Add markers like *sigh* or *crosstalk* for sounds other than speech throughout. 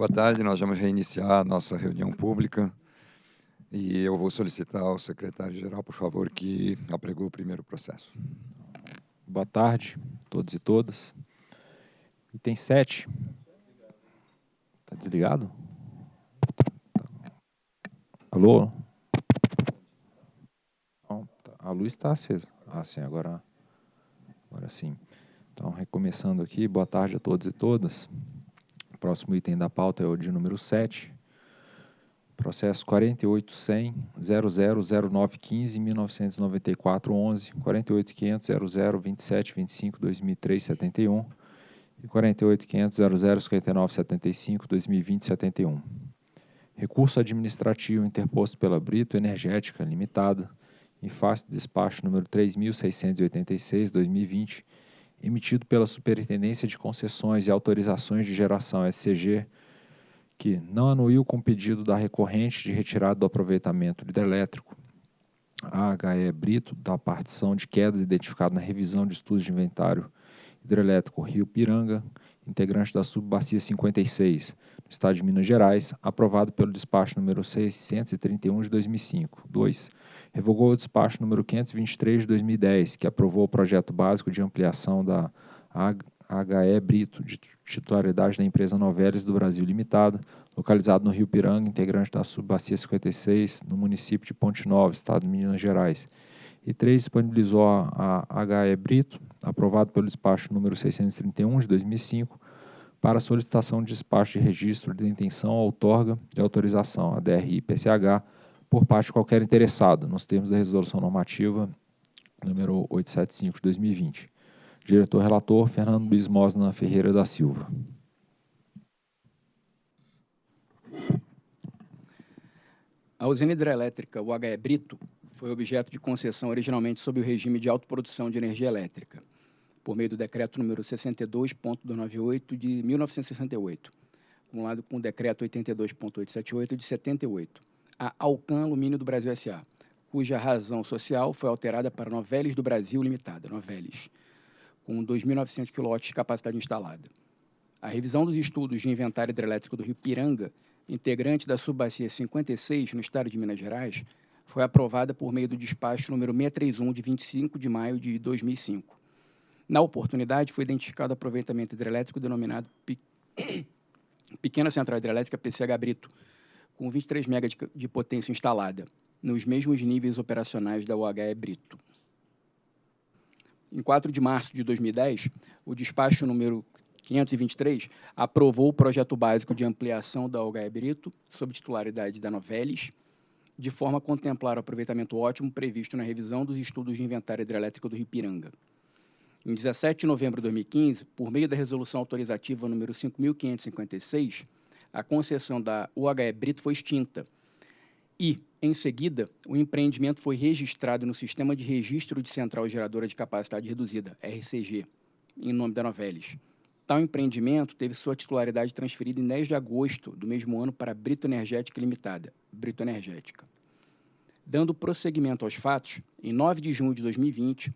Boa tarde, nós vamos reiniciar a nossa reunião pública e eu vou solicitar ao secretário-geral, por favor, que apregoe o primeiro processo. Boa tarde, todos e todas. Item 7. Está desligado? Alô? Tá. a luz está acesa. Ah, sim, agora, agora sim. Então, recomeçando aqui, boa tarde a todos e todas. Próximo item da pauta é o de número 7. Processo 48.100.000915.1994.11, 48.500.0027.25.2003.71 e 48.500.0059.75.2020.71. Recurso administrativo interposto pela Brito Energética Limitada, em face do despacho número 3.686-2020, emitido pela Superintendência de Concessões e Autorizações de Geração SCG, que não anuiu com pedido da recorrente de retirada do aproveitamento hidrelétrico AHE Brito da partição de quedas identificada na revisão de estudos de inventário hidrelétrico Rio Piranga, integrante da subbacia 56, no estado de Minas Gerais, aprovado pelo despacho número 631 de 2005. 2. Revogou o despacho número 523 de 2010, que aprovou o projeto básico de ampliação da HE Brito, de titularidade da empresa Novelis do Brasil Limitada, localizado no Rio Piranga, integrante da subbacia 56, no município de Ponte Nova, estado de Minas Gerais. E 3. Disponibilizou a, HE Brito, aprovado pelo despacho número 631 de 2005, para solicitação de despacho de registro de intenção ou outorga de autorização, a DRI-PCH, por parte de qualquer interessado, nos termos da Resolução Normativa número 875 de 2020. Diretor-relator, Fernando Luiz Mosna Ferreira da Silva. A usina hidrelétrica UHE Brito foi objeto de concessão originalmente sob o regime de autoprodução de energia elétrica por meio do decreto número 62.298 de 1968, acumulado com o decreto 82.878 de 78, a Alcan Alumínio do Brasil S.A., cuja razão social foi alterada para Novelis do Brasil Limitada, Novelis, com 2.900 kW de capacidade instalada. A revisão dos estudos de inventário hidrelétrico do Rio Piranga, integrante da subbacia 56, no estado de Minas Gerais, foi aprovada por meio do despacho número 631, de 25 de maio de 2005. Na oportunidade, foi identificado aproveitamento hidrelétrico denominado *coughs* Pequena Central Hidrelétrica PCH Brito, com 23 MB de, de potência instalada, nos mesmos níveis operacionais da UHE Brito. Em 4 de março de 2010, o despacho número 523 aprovou o projeto básico de ampliação da UHE Brito, sob titularidade da Novelis, de forma a contemplar o aproveitamento ótimo previsto na revisão dos estudos de inventário hidrelétrico do Rio Piranga. Em 17 de novembro de 2015, por meio da resolução autorizativa número 5.556, a concessão da UHE Brito foi extinta e, em seguida, o empreendimento foi registrado no Sistema de Registro de Central Geradora de Capacidade Reduzida, RCG, em nome da Novelis. Tal empreendimento teve sua titularidade transferida em 10 de agosto do mesmo ano para a Brito Energética Limitada, Brito Energética. Dando prosseguimento aos fatos, em 9 de junho de 2020,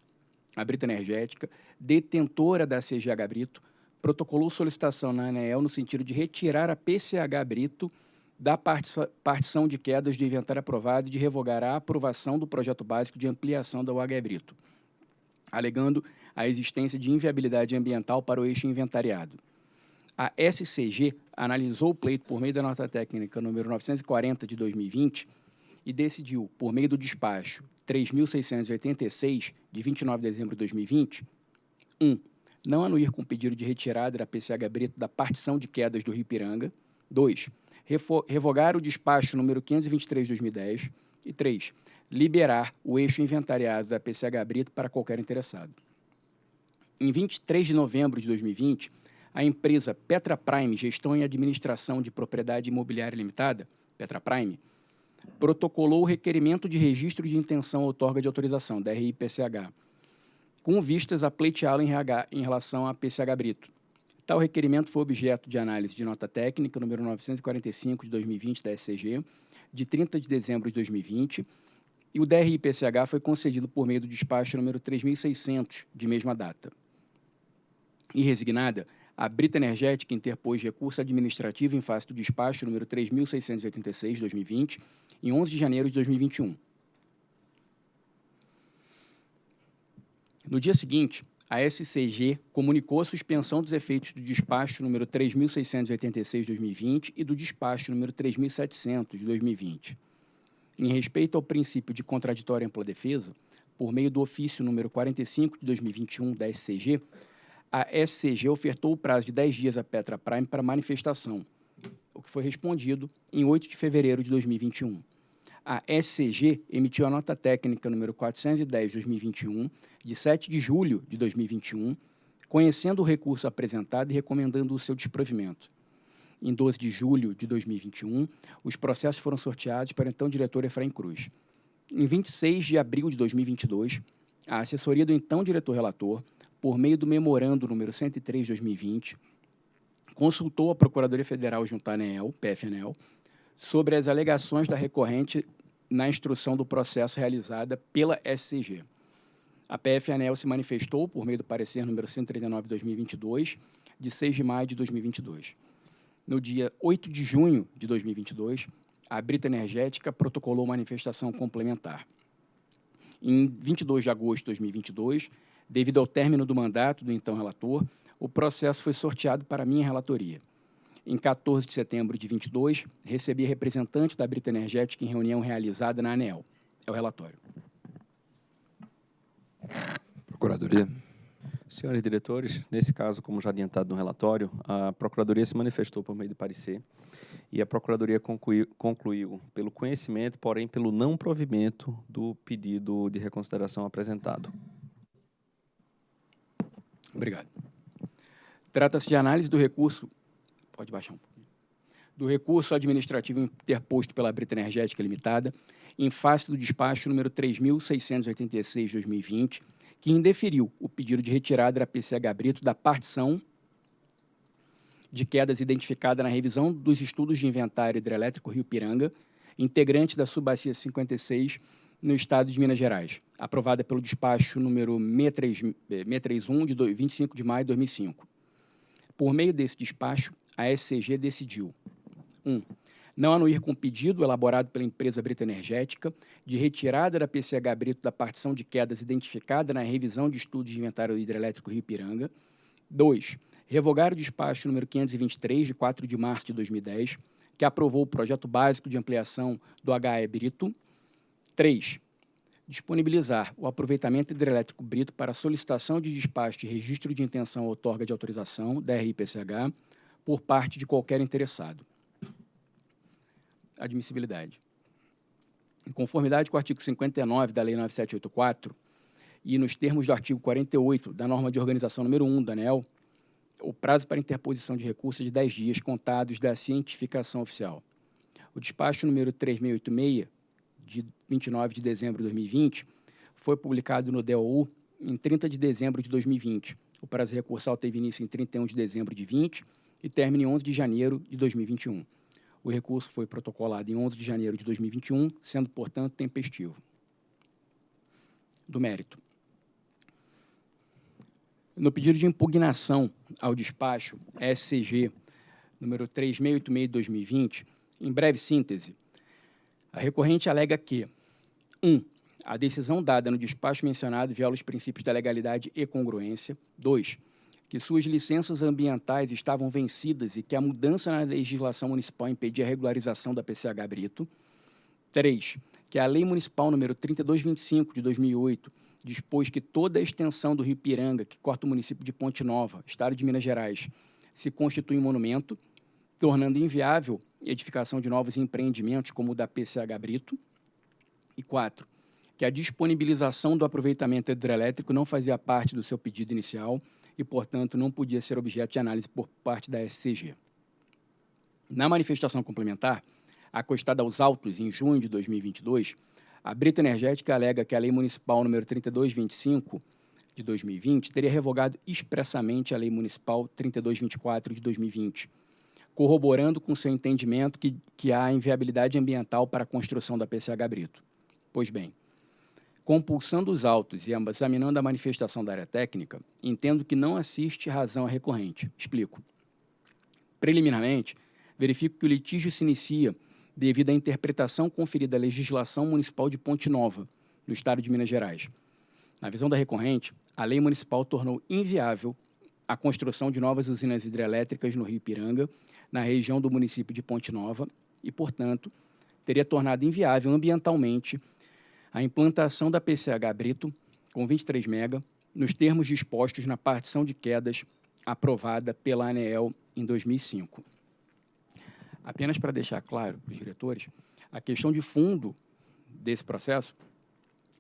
a Brito Energética, detentora da CGH Brito, protocolou solicitação na ANEEL no sentido de retirar a PCH Brito da partição de quedas de inventário aprovado e de revogar a aprovação do projeto básico de ampliação da UH Brito, alegando a existência de inviabilidade ambiental para o eixo inventariado. A SCG analisou o pleito por meio da nota técnica número 940 de 2020 e decidiu, por meio do despacho 3.686, de 29 de dezembro de 2020, 1. Um, não anuir com pedido de retirada da PCH Brito da partição de quedas do Rio Piranga. 2. Revogar o despacho número 523 de 2010. E 3. Liberar o eixo inventariado da PCH Brito para qualquer interessado. Em 23 de novembro de 2020, a empresa Petra Prime Gestão e Administração de Propriedade Imobiliária Limitada, Petra Prime, protocolou o requerimento de registro de intenção outorga de autorização, DRI-PCH, com vistas a pleiteá-lo em, em relação a PCH Brito. Tal requerimento foi objeto de análise de nota técnica número 945 de 2020 da SCG, de 30 de dezembro de 2020, e o DRI-PCH foi concedido por meio do despacho número 3600, de mesma data. E resignada, a Brita Energética interpôs recurso administrativo em face do despacho número 3.686, 2020, em 11 de janeiro de 2021. No dia seguinte, a SCG comunicou a suspensão dos efeitos do despacho número 3.686, 2020 e do despacho número 3.700, de 2020. Em respeito ao princípio de contraditória ampla defesa, por meio do ofício número 45 de 2021 da SCG, a SCG ofertou o prazo de 10 dias à Petra Prime para manifestação, o que foi respondido em 8 de fevereiro de 2021. A SCG emitiu a nota técnica número 410 de 2021, de 7 de julho de 2021, conhecendo o recurso apresentado e recomendando o seu desprovimento. Em 12 de julho de 2021, os processos foram sorteados para o então diretor Efraim Cruz. Em 26 de abril de 2022, a assessoria do então diretor-relator por meio do memorando número 103 de 2020, consultou a Procuradoria Federal junto à PFNEL, sobre as alegações da recorrente na instrução do processo realizada pela SCG. A PFNEL se manifestou por meio do parecer número 139 de 2022, de 6 de maio de 2022. No dia 8 de junho de 2022, a Brita Energética protocolou manifestação complementar. Em 22 de agosto de 2022, Devido ao término do mandato do então relator, o processo foi sorteado para minha relatoria. Em 14 de setembro de 22, recebi representante da Brita Energética em reunião realizada na ANEL. É o relatório. Procuradoria. Senhores diretores, nesse caso, como já adiantado no relatório, a Procuradoria se manifestou por meio de parecer e a Procuradoria concluiu, concluiu, pelo conhecimento, porém pelo não provimento do pedido de reconsideração apresentado. Obrigado. Trata-se de análise do recurso. Pode baixar um pouquinho. Do recurso administrativo interposto pela Brita Energética Limitada, em face do despacho número 3.686-2020, que indeferiu o pedido de retirada da PCH Brito da partição de quedas identificada na revisão dos estudos de inventário hidrelétrico Rio Piranga, integrante da Subbacia 56 no Estado de Minas Gerais, aprovada pelo despacho número 631, de 25 de maio de 2005. Por meio desse despacho, a SCG decidiu 1. Um, não anuir com pedido elaborado pela empresa Brita Energética de retirada da PCH Brito da partição de quedas identificada na revisão de estudos de inventário hidrelétrico Rio Piranga. 2. Revogar o despacho número 523, de 4 de março de 2010, que aprovou o projeto básico de ampliação do HE Brito 3. Disponibilizar o aproveitamento hidrelétrico brito para solicitação de despacho de registro de intenção ou outorga de autorização, DRI-PCH, por parte de qualquer interessado. Admissibilidade. Em conformidade com o artigo 59 da Lei 9784 e nos termos do artigo 48 da norma de organização número 1 da ANEL, o prazo para interposição de recursos é de 10 dias contados da cientificação oficial. O despacho número 3686 de 29 de dezembro de 2020, foi publicado no DOU em 30 de dezembro de 2020. O prazo recursal teve início em 31 de dezembro de 20 e termina em 11 de janeiro de 2021. O recurso foi protocolado em 11 de janeiro de 2021, sendo, portanto, tempestivo. Do mérito. No pedido de impugnação ao despacho SCG número 3686 de 2020, em breve síntese, a recorrente alega que 1. Um, a decisão dada no despacho mencionado viola os princípios da legalidade e congruência. 2. Que suas licenças ambientais estavam vencidas e que a mudança na legislação municipal impedia a regularização da PCH Brito. 3. Que a Lei Municipal número 3225 de 2008 dispôs que toda a extensão do Rio Piranga, que corta o município de Ponte Nova, estado de Minas Gerais, se constitui um monumento, tornando inviável edificação de novos empreendimentos, como o da PCH Brito. E quatro, que a disponibilização do aproveitamento hidrelétrico não fazia parte do seu pedido inicial e, portanto, não podia ser objeto de análise por parte da SCG. Na manifestação complementar, acostada aos autos em junho de 2022, a Brita Energética alega que a Lei Municipal número 3225 de 2020 teria revogado expressamente a Lei Municipal 3224 de 2020, corroborando com seu entendimento que, que há inviabilidade ambiental para a construção da PCH Brito. Pois bem, compulsando os autos e examinando a manifestação da área técnica, entendo que não assiste razão à recorrente. Explico. Preliminarmente, verifico que o litígio se inicia devido à interpretação conferida à legislação municipal de Ponte Nova, no estado de Minas Gerais. Na visão da recorrente, a lei municipal tornou inviável a construção de novas usinas hidrelétricas no Rio Piranga, na região do município de Ponte Nova, e, portanto, teria tornado inviável ambientalmente a implantação da PCH Brito, com 23 mega, nos termos dispostos na partição de quedas aprovada pela ANEEL em 2005. Apenas para deixar claro para os diretores, a questão de fundo desse processo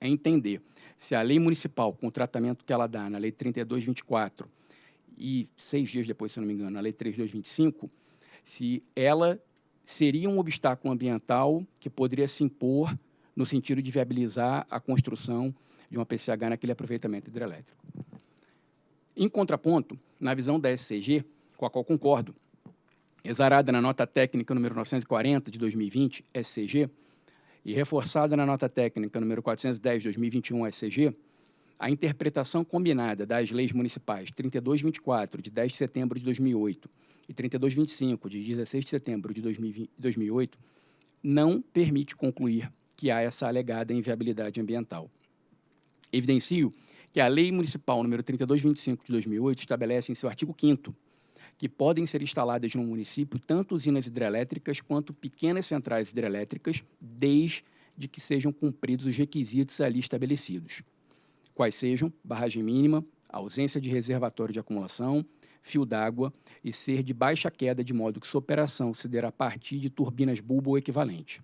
é entender se a lei municipal, com o tratamento que ela dá na Lei 3224 e seis dias depois, se não me engano, na Lei 3225, se ela seria um obstáculo ambiental que poderia se impor no sentido de viabilizar a construção de uma PCH naquele aproveitamento hidrelétrico. Em contraponto, na visão da SCG, com a qual concordo, exarada na nota técnica número 940 de 2020, SCG, e reforçada na nota técnica número 410 de 2021, SCG, a interpretação combinada das leis municipais 3224, de 10 de setembro de 2008, e 3225, de 16 de setembro de 2008, não permite concluir que há essa alegada inviabilidade ambiental. Evidencio que a Lei Municipal número 3225 de 2008 estabelece em seu artigo 5 que podem ser instaladas no município tanto usinas hidrelétricas quanto pequenas centrais hidrelétricas, desde que sejam cumpridos os requisitos ali estabelecidos, quais sejam barragem mínima, ausência de reservatório de acumulação, fio d'água e ser de baixa queda, de modo que sua operação se der a partir de turbinas bulbo ou equivalente.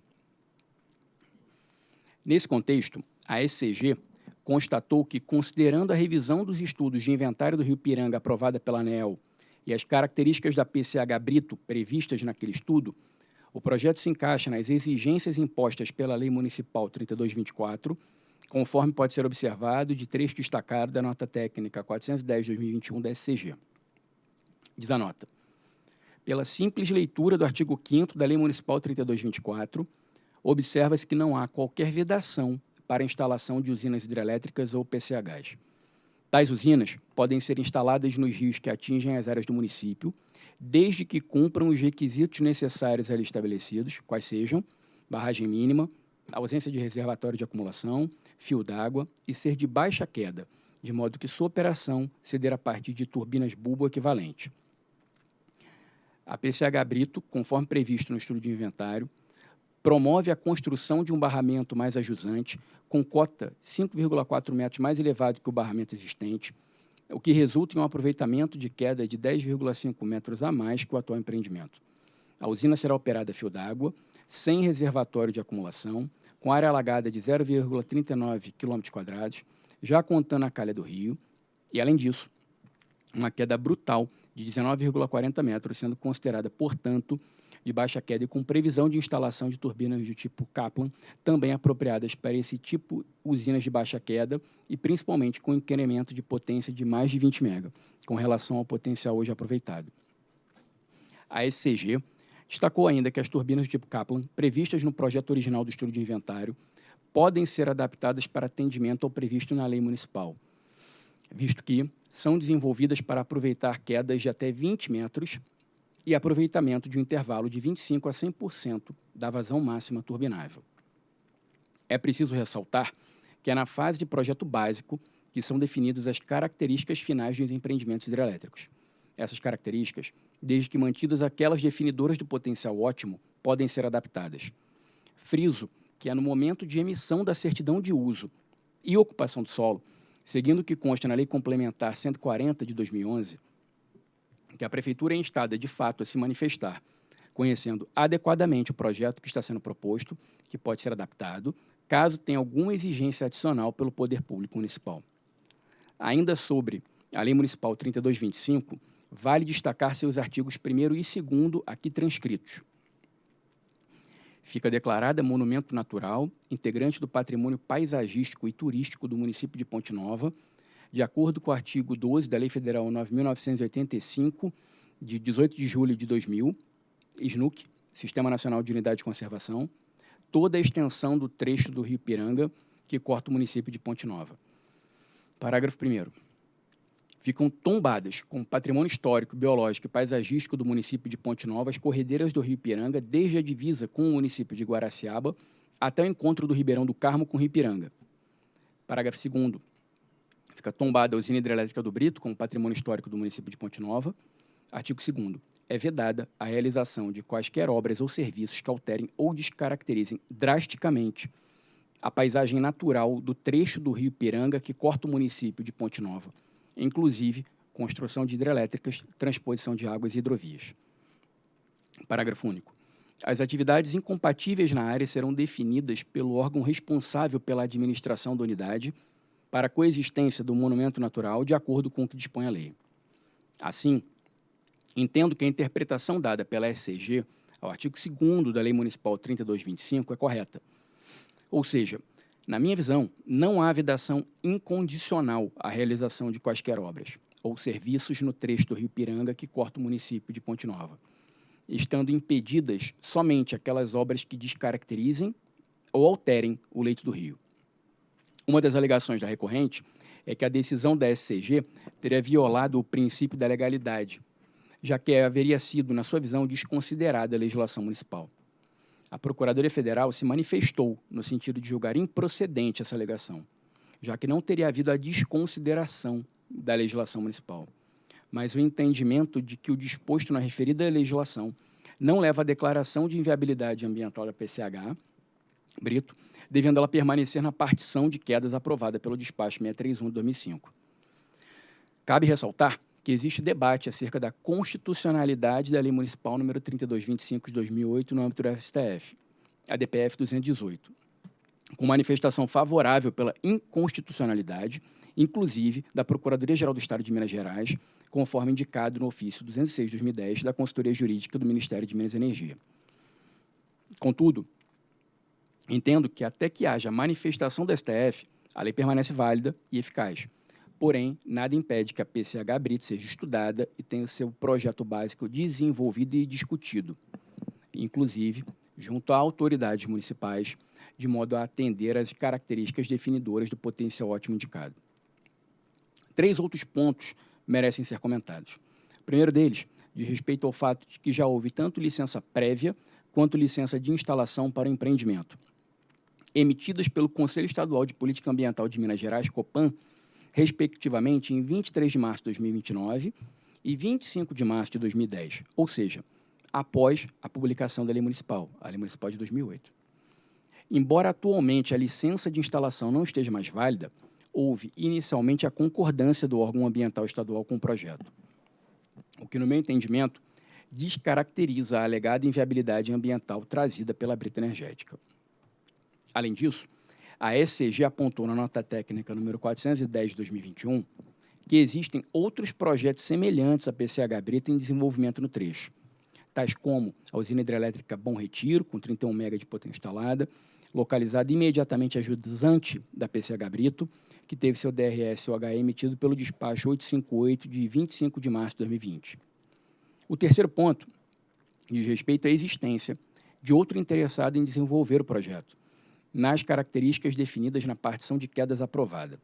Nesse contexto, a SCG constatou que, considerando a revisão dos estudos de inventário do Rio Piranga aprovada pela ANEL e as características da PCH Brito previstas naquele estudo, o projeto se encaixa nas exigências impostas pela Lei Municipal 3224, conforme pode ser observado de trecho destacado da nota técnica 410-2021 da SCG. Diz a nota. Pela simples leitura do artigo 5 da Lei Municipal 3224, observa-se que não há qualquer vedação para a instalação de usinas hidrelétricas ou PCHs. Tais usinas podem ser instaladas nos rios que atingem as áreas do município, desde que cumpram os requisitos necessários ali estabelecidos, quais sejam barragem mínima, ausência de reservatório de acumulação, fio d'água e ser de baixa queda, de modo que sua operação se der a partir de turbinas bulbo equivalente. A PCH Brito, conforme previsto no estudo de inventário, promove a construção de um barramento mais ajusante, com cota 5,4 metros mais elevado que o barramento existente, o que resulta em um aproveitamento de queda de 10,5 metros a mais que o atual empreendimento. A usina será operada a fio d'água, sem reservatório de acumulação, com área alagada de 0,39 km, já contando a calha do rio, e, além disso, uma queda brutal de 19,40 metros, sendo considerada, portanto, de baixa queda e com previsão de instalação de turbinas do tipo Kaplan, também apropriadas para esse tipo usinas de baixa queda e principalmente com incremento de potência de mais de 20 MB, com relação ao potencial hoje aproveitado. A SCG destacou ainda que as turbinas do tipo Kaplan, previstas no projeto original do estudo de inventário, podem ser adaptadas para atendimento ao previsto na lei municipal, visto que são desenvolvidas para aproveitar quedas de até 20 metros e aproveitamento de um intervalo de 25% a 100% da vazão máxima turbinável. É preciso ressaltar que é na fase de projeto básico que são definidas as características finais dos empreendimentos hidrelétricos. Essas características, desde que mantidas aquelas definidoras do potencial ótimo, podem ser adaptadas. Friso que é no momento de emissão da certidão de uso e ocupação do solo, seguindo o que consta na Lei Complementar 140 de 2011, que a Prefeitura é instada, de fato, a se manifestar, conhecendo adequadamente o projeto que está sendo proposto, que pode ser adaptado, caso tenha alguma exigência adicional pelo Poder Público Municipal. Ainda sobre a Lei Municipal 3225, vale destacar seus artigos 1 e 2 aqui transcritos. Fica declarada monumento natural, integrante do patrimônio paisagístico e turístico do município de Ponte Nova, de acordo com o artigo 12 da Lei Federal 9.985, de 18 de julho de 2000, SNUC, Sistema Nacional de Unidade de Conservação, toda a extensão do trecho do Rio Piranga, que corta o município de Ponte Nova. Parágrafo 1 ficam tombadas com patrimônio histórico, biológico e paisagístico do município de Ponte Nova as corredeiras do Rio Piranga, desde a divisa com o município de Guaraciaba até o encontro do Ribeirão do Carmo com o Rio Piranga. Parágrafo 2 Fica tombada a usina hidrelétrica do Brito como patrimônio histórico do município de Ponte Nova. Artigo 2 É vedada a realização de quaisquer obras ou serviços que alterem ou descaracterizem drasticamente a paisagem natural do trecho do Rio Piranga que corta o município de Ponte Nova, inclusive construção de hidrelétricas, transposição de águas e hidrovias. Parágrafo único. As atividades incompatíveis na área serão definidas pelo órgão responsável pela administração da unidade para a coexistência do monumento natural de acordo com o que dispõe a lei. Assim, entendo que a interpretação dada pela SCG ao artigo 2 da Lei Municipal 3225 é correta. Ou seja, na minha visão, não há vedação incondicional à realização de quaisquer obras ou serviços no trecho do Rio Piranga que corta o município de Ponte Nova, estando impedidas somente aquelas obras que descaracterizem ou alterem o leito do rio. Uma das alegações da recorrente é que a decisão da SCG teria violado o princípio da legalidade, já que haveria sido, na sua visão, desconsiderada a legislação municipal a Procuradoria Federal se manifestou no sentido de julgar improcedente essa alegação, já que não teria havido a desconsideração da legislação municipal, mas o entendimento de que o disposto na referida legislação não leva à declaração de inviabilidade ambiental da PCH, Brito, devendo ela permanecer na partição de quedas aprovada pelo despacho 631 de 2005. Cabe ressaltar que existe debate acerca da constitucionalidade da Lei Municipal número 3225 de 2008 no âmbito do STF, a DPF 218, com manifestação favorável pela inconstitucionalidade, inclusive da Procuradoria-Geral do Estado de Minas Gerais, conforme indicado no ofício 206 de 2010 da Consultoria Jurídica do Ministério de Minas e Energia. Contudo, entendo que até que haja manifestação do STF, a lei permanece válida e eficaz, Porém, nada impede que a PCH Brito seja estudada e tenha o seu projeto básico desenvolvido e discutido, inclusive junto a autoridades municipais, de modo a atender às características definidoras do potencial ótimo indicado. Três outros pontos merecem ser comentados. O primeiro deles diz respeito ao fato de que já houve tanto licença prévia quanto licença de instalação para empreendimento, emitidas pelo Conselho Estadual de Política Ambiental de Minas Gerais, COPAN, respectivamente em 23 de março de 2029 e 25 de março de 2010, ou seja, após a publicação da Lei Municipal, a Lei Municipal de 2008. Embora atualmente a licença de instalação não esteja mais válida, houve inicialmente a concordância do órgão ambiental estadual com o projeto, o que, no meu entendimento, descaracteriza a alegada inviabilidade ambiental trazida pela Brita Energética. Além disso, a SCG apontou na nota técnica número 410 de 2021 que existem outros projetos semelhantes à PCH Brita em desenvolvimento no trecho, tais como a usina hidrelétrica Bom Retiro, com 31 MB de potência instalada, localizada imediatamente ajudante da PCH Brito, que teve seu DRS-OHE emitido pelo despacho 858 de 25 de março de 2020. O terceiro ponto diz respeito à existência de outro interessado em desenvolver o projeto, nas características definidas na partição de quedas aprovada.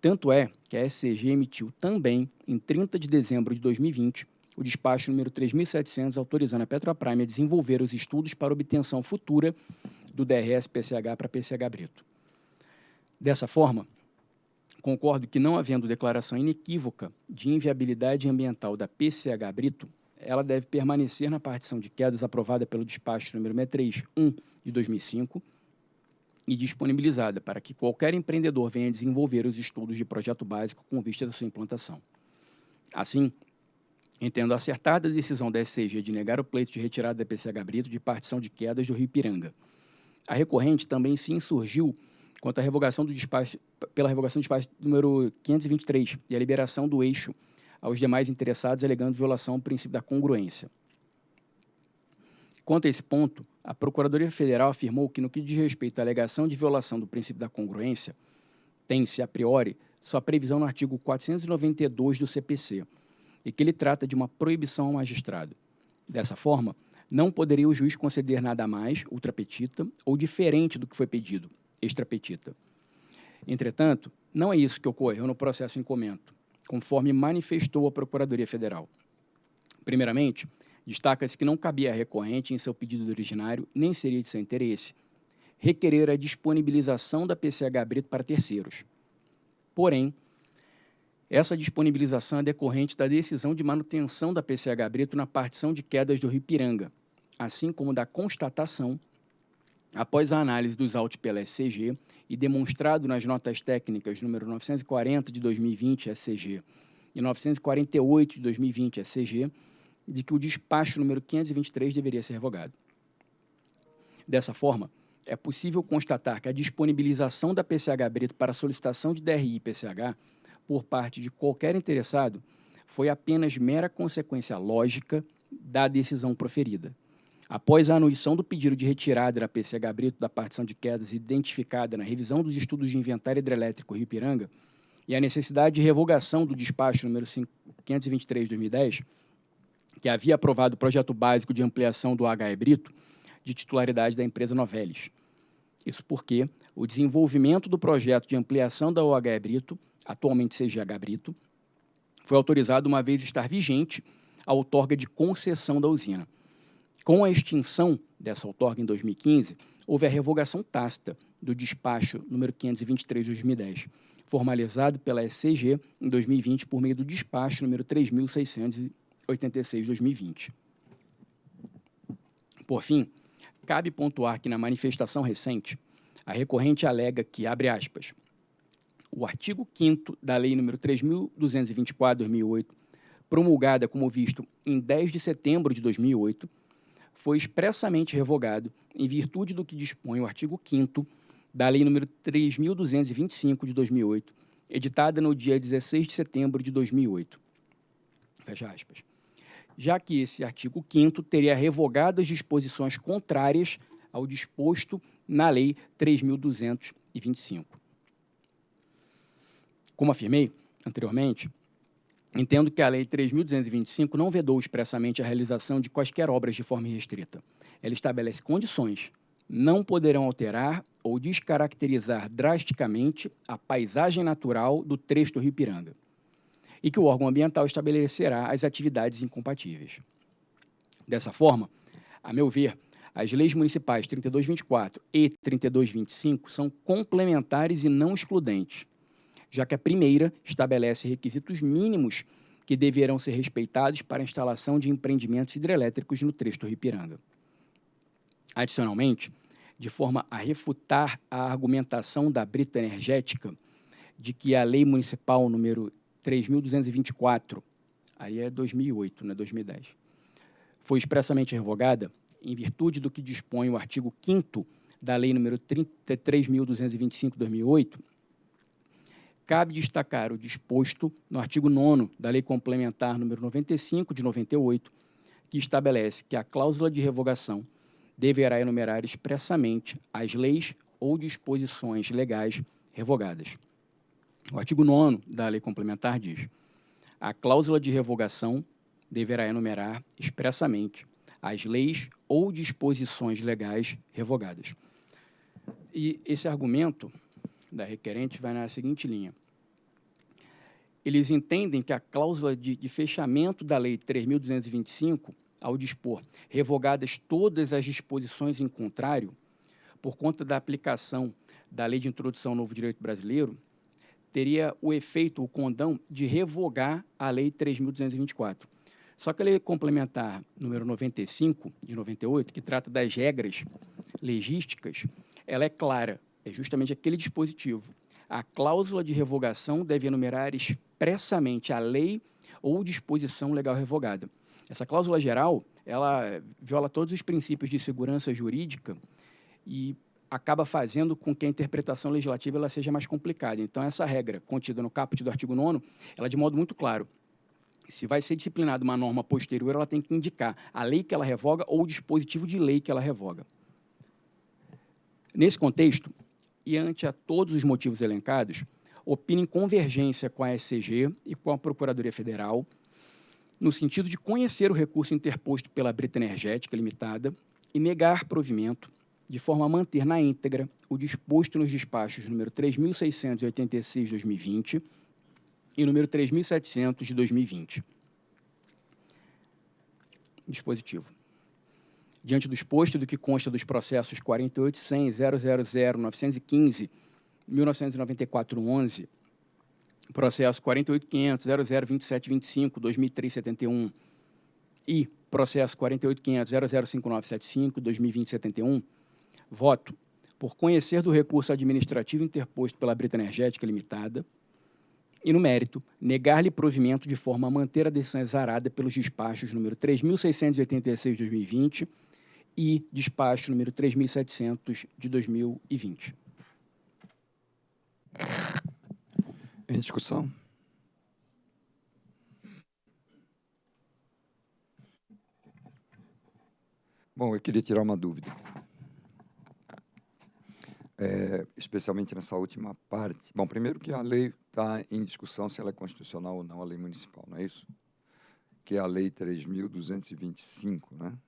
Tanto é que a SCG emitiu também, em 30 de dezembro de 2020, o despacho número 3.700, autorizando a Petroprime a desenvolver os estudos para obtenção futura do DRS-PCH para PCH Brito. Dessa forma, concordo que, não havendo declaração inequívoca de inviabilidade ambiental da PCH Brito, ela deve permanecer na partição de quedas aprovada pelo despacho número 631 de 2005, e disponibilizada para que qualquer empreendedor venha desenvolver os estudos de projeto básico com vista da sua implantação. Assim, entendo acertada a decisão da SCG de negar o pleito de retirada da PCH Brito de partição de quedas do Rio Piranga. A recorrente também se insurgiu quanto à revogação do despacho, pela revogação do despacho número 523 e a liberação do eixo aos demais interessados, alegando violação ao princípio da congruência. Quanto a esse ponto, a Procuradoria Federal afirmou que, no que diz respeito à alegação de violação do princípio da congruência, tem-se, a priori, sua previsão no artigo 492 do CPC, e que ele trata de uma proibição ao magistrado. Dessa forma, não poderia o juiz conceder nada mais, ultrapetita, ou diferente do que foi pedido, extrapetita. Entretanto, não é isso que ocorreu no processo em comento, conforme manifestou a Procuradoria Federal. Primeiramente, destaca-se que não cabia à recorrente, em seu pedido originário, nem seria de seu interesse, requerer a disponibilização da PCH Brito para terceiros. Porém, essa disponibilização é decorrente da decisão de manutenção da PCH Brito na partição de quedas do Rio Piranga, assim como da constatação, após a análise dos autos pela SCG e demonstrado nas notas técnicas número 940 de 2020 SCG e 948 de 2020 SCG, de que o despacho número 523 deveria ser revogado. Dessa forma, é possível constatar que a disponibilização da PCH Brito para solicitação de DRI e PCH por parte de qualquer interessado foi apenas mera consequência lógica da decisão proferida. Após a anuição do pedido de retirada da PCH Brito da partição de quedas identificada na revisão dos estudos de inventário hidrelétrico Rio Piranga e a necessidade de revogação do despacho número 523 de 2010, que havia aprovado o projeto básico de ampliação do HE Brito de titularidade da empresa Novelis. Isso porque o desenvolvimento do projeto de ampliação da OHE Brito, atualmente CGH Brito, foi autorizado uma vez estar vigente a outorga de concessão da usina. Com a extinção dessa outorga em 2015, houve a revogação tácita do despacho número 523 de 2010, formalizado pela SCG em 2020 por meio do despacho número 3600 86-2020. Por fim, cabe pontuar que na manifestação recente, a recorrente alega que, abre aspas, o artigo 5 da Lei nº 3.224-2008, promulgada como visto em 10 de setembro de 2008, foi expressamente revogado em virtude do que dispõe o artigo 5 da Lei nº 3.225 de 2008, editada no dia 16 de setembro de 2008. Fecha aspas. Já que esse artigo 5 teria revogado as disposições contrárias ao disposto na Lei 3.225. Como afirmei anteriormente, entendo que a Lei 3.225 não vedou expressamente a realização de quaisquer obras de forma restrita. Ela estabelece condições, não poderão alterar ou descaracterizar drasticamente a paisagem natural do trecho do Rio Piranga, e que o órgão ambiental estabelecerá as atividades incompatíveis. Dessa forma, a meu ver, as leis municipais 3224 e 3225 são complementares e não excludentes, já que a primeira estabelece requisitos mínimos que deverão ser respeitados para a instalação de empreendimentos hidrelétricos no trecho do Ripiranga. Adicionalmente, de forma a refutar a argumentação da Brita Energética de que a Lei Municipal número 3.224, aí é 2008, não é 2010, foi expressamente revogada em virtude do que dispõe o artigo 5 da Lei número 33.225/2008, cabe destacar o disposto no artigo 9 da Lei Complementar número 95 de 98, que estabelece que a cláusula de revogação deverá enumerar expressamente as leis ou disposições legais revogadas. O artigo 9 da Lei Complementar diz: a cláusula de revogação deverá enumerar expressamente as leis ou disposições legais revogadas. E esse argumento da requerente vai na seguinte linha. Eles entendem que a cláusula de, de fechamento da Lei 3.225, ao dispor revogadas todas as disposições em contrário, por conta da aplicação da Lei de Introdução ao Novo Direito Brasileiro, teria o efeito, o condão, de revogar a Lei 3.224. Só que a Lei Complementar número 95, de 98, que trata das regras legísticas, ela é clara, é justamente aquele dispositivo. A cláusula de revogação deve enumerar expressamente a lei ou disposição legal revogada. Essa cláusula geral, ela viola todos os princípios de segurança jurídica e acaba fazendo com que a interpretação legislativa ela seja mais complicada. Então, essa regra contida no caput do artigo 9 ela é de modo muito claro. Se vai ser disciplinada uma norma posterior, ela tem que indicar a lei que ela revoga ou o dispositivo de lei que ela revoga. Nesse contexto, e ante a todos os motivos elencados, opina em convergência com a SCG e com a Procuradoria Federal, no sentido de conhecer o recurso interposto pela Brita Energética Limitada e negar provimento de forma a manter na íntegra o disposto nos despachos número 3.686 de 2020 e número 3.700 de 2020. Dispositivo. Diante do exposto do que consta dos processos 48.100, 000, 915, 1994-11, processo 48.500, 002725, 2003-71 e processo 48.500, 005975, 2020-71, voto por conhecer do recurso administrativo interposto pela Brita Energética Limitada e, no mérito, negar-lhe provimento de forma a manter a decisão exarada pelos despachos número 3.686 de 2020 e despacho número 3.700 de 2020. Em discussão? Bom, eu queria tirar uma dúvida. É, especialmente nessa última parte. Bom, primeiro que a lei está em discussão se ela é constitucional ou não, a lei municipal, não é isso? Que é a lei 3.225, né?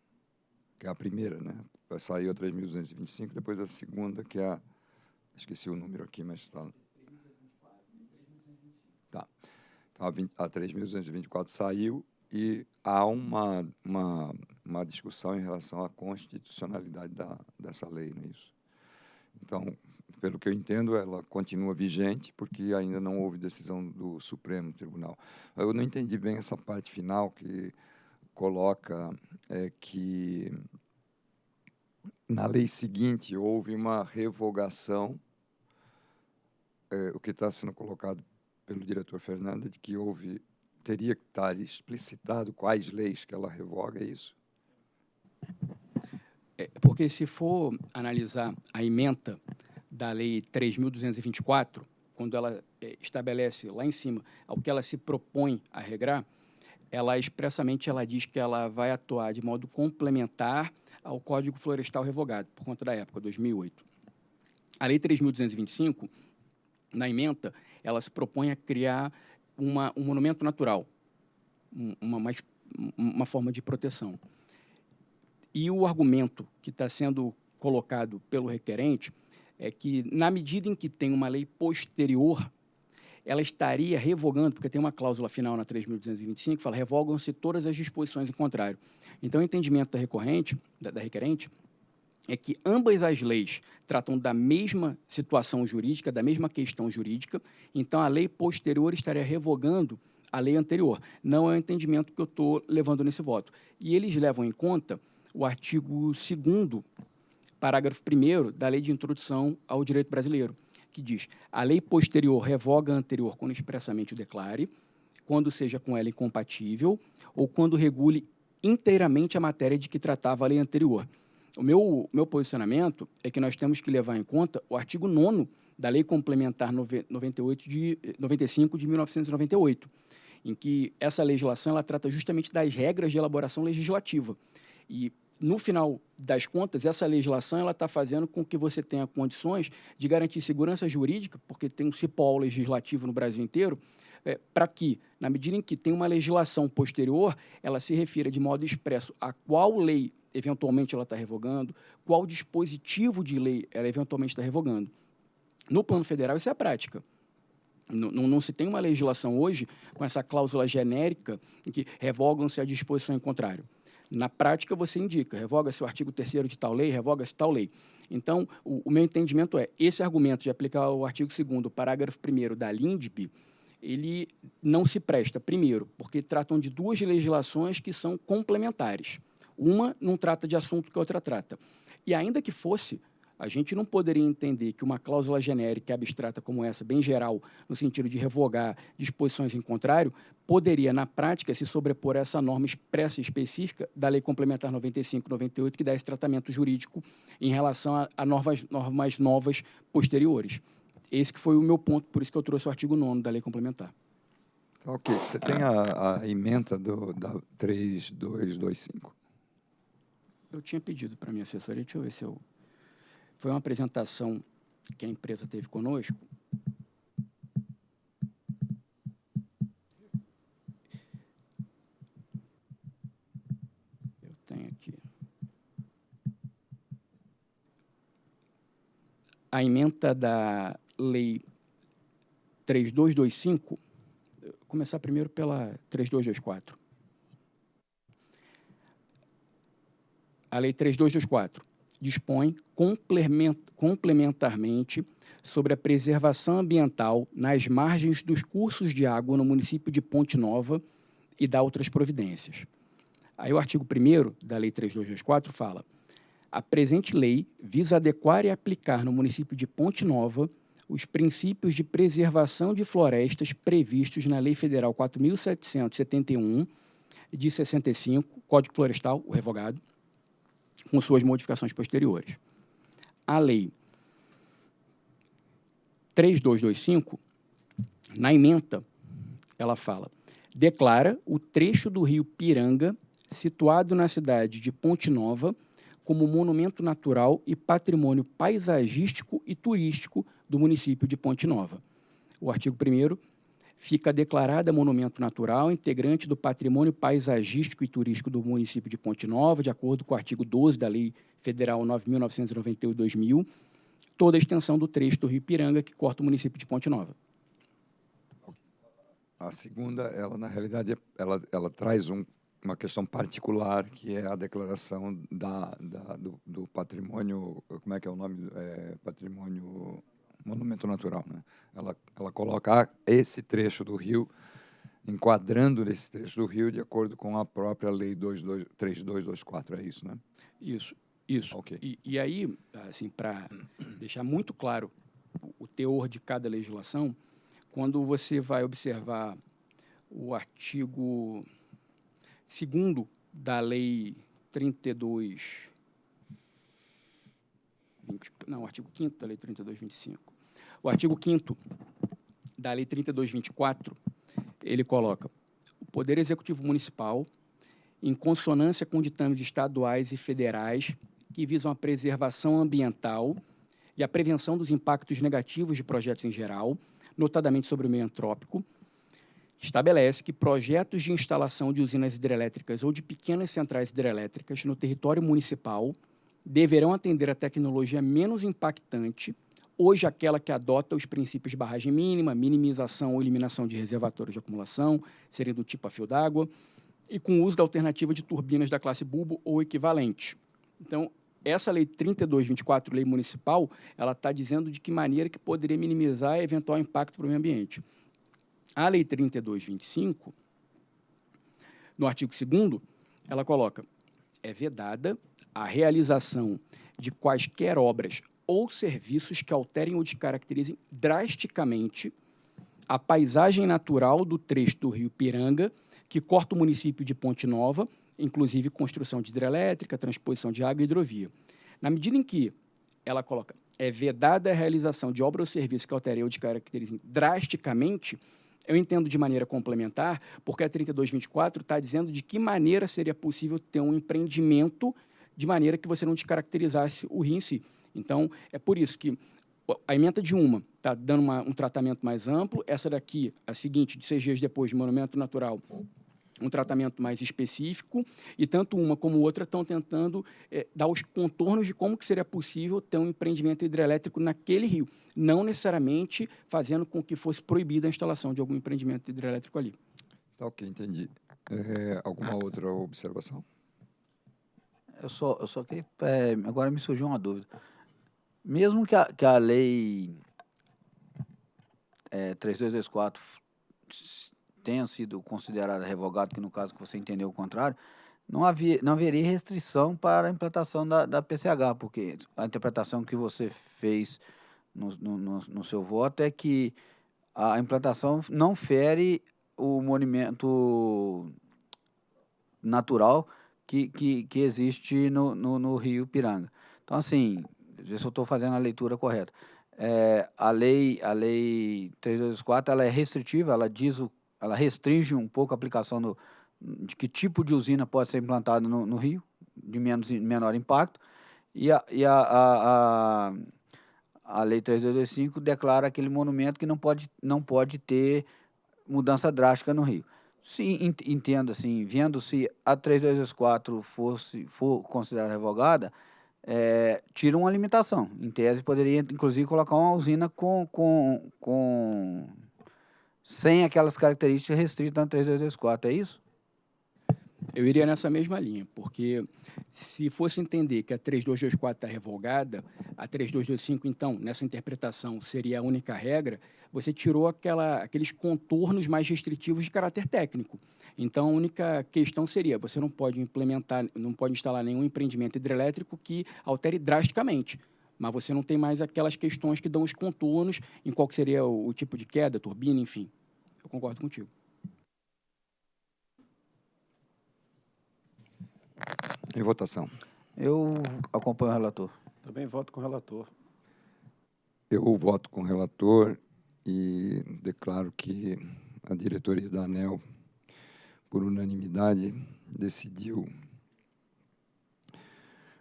Que é a primeira, né? Saiu a 3.225, depois a segunda, que é a... Esqueci o número aqui, mas está Então, a, a 3.224 saiu e há uma, uma, uma discussão em relação à constitucionalidade da, dessa lei, não é isso? Então, pelo que eu entendo, ela continua vigente porque ainda não houve decisão do Supremo Tribunal. Eu não entendi bem essa parte final que coloca é, que na lei seguinte houve uma revogação, é, o que está sendo colocado pelo diretor Fernanda de que houve teria que estar explicitado quais leis que ela revoga é isso? É, porque se for analisar a emenda da lei 3.224, quando ela é, estabelece lá em cima ao que ela se propõe a regrar, ela expressamente ela diz que ela vai atuar de modo complementar ao Código Florestal revogado, por conta da época, 2008. A Lei 3.225, na emenda, ela se propõe a criar uma, um monumento natural, uma, mais, uma forma de proteção. E o argumento que está sendo colocado pelo requerente é que, na medida em que tem uma lei posterior, ela estaria revogando, porque tem uma cláusula final na 3.225 que fala revogam-se todas as disposições em contrário. Então, o entendimento da recorrente, da, da requerente, é que ambas as leis tratam da mesma situação jurídica, da mesma questão jurídica, então a lei posterior estaria revogando a lei anterior. Não é o entendimento que eu estou levando nesse voto. E eles levam em conta o artigo 2 parágrafo 1 da Lei de Introdução ao Direito Brasileiro, que diz a lei posterior revoga a anterior quando expressamente o declare, quando seja com ela incompatível ou quando regule inteiramente a matéria de que tratava a lei anterior. O meu, meu posicionamento é que nós temos que levar em conta o artigo 9 da Lei Complementar 98 de, 95 de 1998, em que essa legislação ela trata justamente das regras de elaboração legislativa. E, no final das contas, essa legislação está fazendo com que você tenha condições de garantir segurança jurídica, porque tem um cipó legislativo no Brasil inteiro, é, para que, na medida em que tem uma legislação posterior, ela se refira de modo expresso a qual lei eventualmente ela está revogando, qual dispositivo de lei ela eventualmente está revogando. No plano federal, isso é a prática. Não, não, não, se tem uma legislação hoje com essa cláusula genérica em que revogam-se a disposição em contrário. Na prática, você indica, revoga-se o artigo 3 de tal lei, revoga-se tal lei. Então, o, o, meu entendimento é, esse argumento de aplicar o artigo 2 parágrafo 1 da LINDB, ele não se presta, primeiro, porque tratam de duas legislações que são complementares. Uma não trata de assunto que a outra trata. E ainda que fosse, a gente não poderia entender que uma cláusula genérica e abstrata como essa, bem geral, no sentido de revogar disposições em contrário, poderia, na prática, se sobrepor a essa norma expressa e específica da Lei Complementar 95-98, que dá esse tratamento jurídico em relação a, a normas, normas novas posteriores. Esse que foi o meu ponto, por isso que eu trouxe o artigo 9 da lei complementar. Tá, ok. Você tem a, a emenda do, da 3225? Eu tinha pedido para a minha assessoria, deixa eu ver se eu... Foi uma apresentação que a empresa teve conosco. Eu tenho aqui. a emenda da Lei 3225, vou começar primeiro pela 3224. A Lei 3224 dispõe complementarmente sobre a preservação ambiental nas margens dos cursos de água no município de Ponte Nova e dá outras providências. Aí o artigo 1 da Lei 3224 fala: a presente lei visa adequar e aplicar no município de Ponte Nova os princípios de preservação de florestas previstos na Lei Federal 4.771 de 65, Código Florestal, o revogado, com suas modificações posteriores. A Lei 3225, na emenda, ela fala: declara o trecho do rio Piranga, situado na cidade de Ponte Nova, como monumento natural e patrimônio paisagístico e turístico do município de Ponte Nova. O artigo 1 fica declarada monumento natural integrante do patrimônio paisagístico e turístico do município de Ponte Nova, de acordo com o artigo 12 da Lei Federal 9.991-2000, toda a extensão do trecho do Rio Piranga que corta o município de Ponte Nova. A segunda, ela na realidade, ela, ela traz um, uma questão particular, que é a declaração da, da do, do, patrimônio, como é que é o nome? É, patrimônio monumento natural. Né? Ela, ela coloca esse trecho do rio, enquadrando esse trecho do rio de acordo com a própria lei 22, 3224, é isso, né? Isso. Isso. Okay. E, e aí, assim, para deixar muito claro o, teor de cada legislação, quando você vai observar o artigo 2 da Lei 32. 20, não, o artigo 5 da Lei 3225. O artigo 5 da Lei 3224, ele coloca: o Poder Executivo Municipal, em consonância com ditames estaduais e federais que visam a preservação ambiental e a prevenção dos impactos negativos de projetos em geral, notadamente sobre o meio antrópico, estabelece que projetos de instalação de usinas hidrelétricas ou de pequenas centrais hidrelétricas no território municipal deverão atender a tecnologia menos impactante, hoje aquela que adota os princípios de barragem mínima, minimização ou eliminação de reservatórios de acumulação, seria do tipo a fio d'água, e com uso da alternativa de turbinas da classe bulbo ou equivalente. Então, essa lei 3224, lei municipal, ela está dizendo de que maneira que poderia minimizar eventual impacto para o meio ambiente. A lei 3225, no artigo 2 ela coloca, é vedada a realização de quaisquer obras ou serviços que alterem ou descaracterizem drasticamente a paisagem natural do trecho do rio Piranga, que corta o município de Ponte Nova, inclusive construção de hidrelétrica, transposição de água e hidrovia. Na medida em que ela coloca é vedada a realização de obra ou serviço que altere ou descaracterize drasticamente, eu entendo de maneira complementar, porque a 3224 está dizendo de que maneira seria possível ter um empreendimento de maneira que você não descaracterizasse o rio em si. Então, é por isso que a emenda de uma está dando uma, um tratamento mais amplo, essa daqui, a seguinte, de seis dias depois de monumento natural, um tratamento mais específico, e tanto uma como outra estão tentando é, dar os contornos de como que seria possível ter um empreendimento hidrelétrico naquele rio, não necessariamente fazendo com que fosse proibida a instalação de algum empreendimento hidrelétrico ali. Tá ok, entendi. É, alguma outra observação? Eu só, eu só queria... É, agora me surgiu uma dúvida. Mesmo que a, que a lei é, 3224 tenha sido considerada revogada, que no caso que você entendeu o contrário, não, havia, não haveria restrição para a implantação da, da PCH, porque a interpretação que você fez no, no, no seu voto é que a implantação não fere o monumento natural que, que, que existe no, no, no Rio Piranga. Então, assim, ver se eu estou fazendo a leitura correta. É, a lei a lei 3224 ela é restritiva, ela diz o ela restringe um pouco a aplicação do, de que tipo de usina pode ser implantada no, no Rio, de menos, menor impacto, e a, e a, a, a, a Lei 3225 declara aquele monumento que não pode, não pode ter mudança drástica no Rio. Sim, entendo assim, vendo se a 3224 fosse, for considerada revogada, é, tira uma limitação. Em tese, poderia, inclusive, colocar uma usina com, com, com sem aquelas características restritas na 3224, é isso? Eu iria nessa mesma linha, porque se fosse entender que a 3224 está revogada, a 3225, então, nessa interpretação, seria a única regra, você tirou aquela, aqueles contornos mais restritivos de caráter técnico. Então, a única questão seria, você não pode implementar, não pode instalar nenhum empreendimento hidrelétrico que altere drasticamente, mas você não tem mais aquelas questões que dão os contornos em qual seria o, o tipo de queda, turbina, enfim. Eu concordo contigo. Em votação. Eu acompanho o relator. Também voto com o relator. Eu voto com o relator e declaro que a diretoria da ANEL, por unanimidade, decidiu,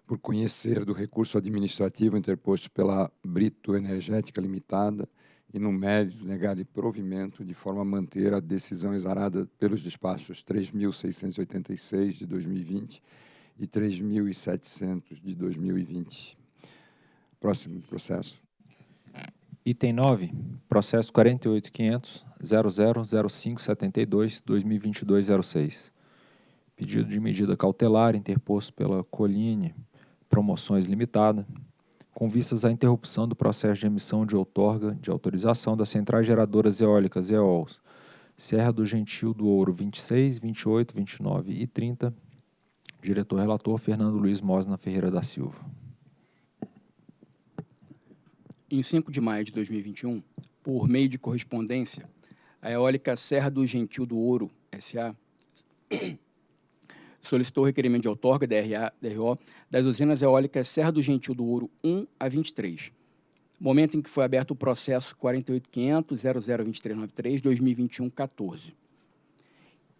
por conhecer do recurso administrativo interposto pela Brito Energética Limitada e, no mérito, negar-lhe provimento de forma a manter a decisão exarada pelos despachos 3.686 de 2020 e 3.700 de 2020. Próximo processo. Item 9, processo 48500 000572 2022-06. Pedido de medida cautelar interposto pela Coline Promoções Limitada, com vistas à interrupção do processo de emissão de outorga de autorização das centrais geradoras eólicas EOLs, Serra do Gentil do Ouro 26, 28, 29 e 30, Diretor-relator Fernando Luiz Mosna Ferreira da Silva. Em 5 de maio de 2021, por meio de correspondência, a eólica Serra do Gentil do Ouro, SA, *coughs* solicitou requerimento de outorga, DRA, DRO, das usinas eólicas Serra do Gentil do Ouro 1 a 23, momento em que foi aberto o processo 48.500.002393-2021-14.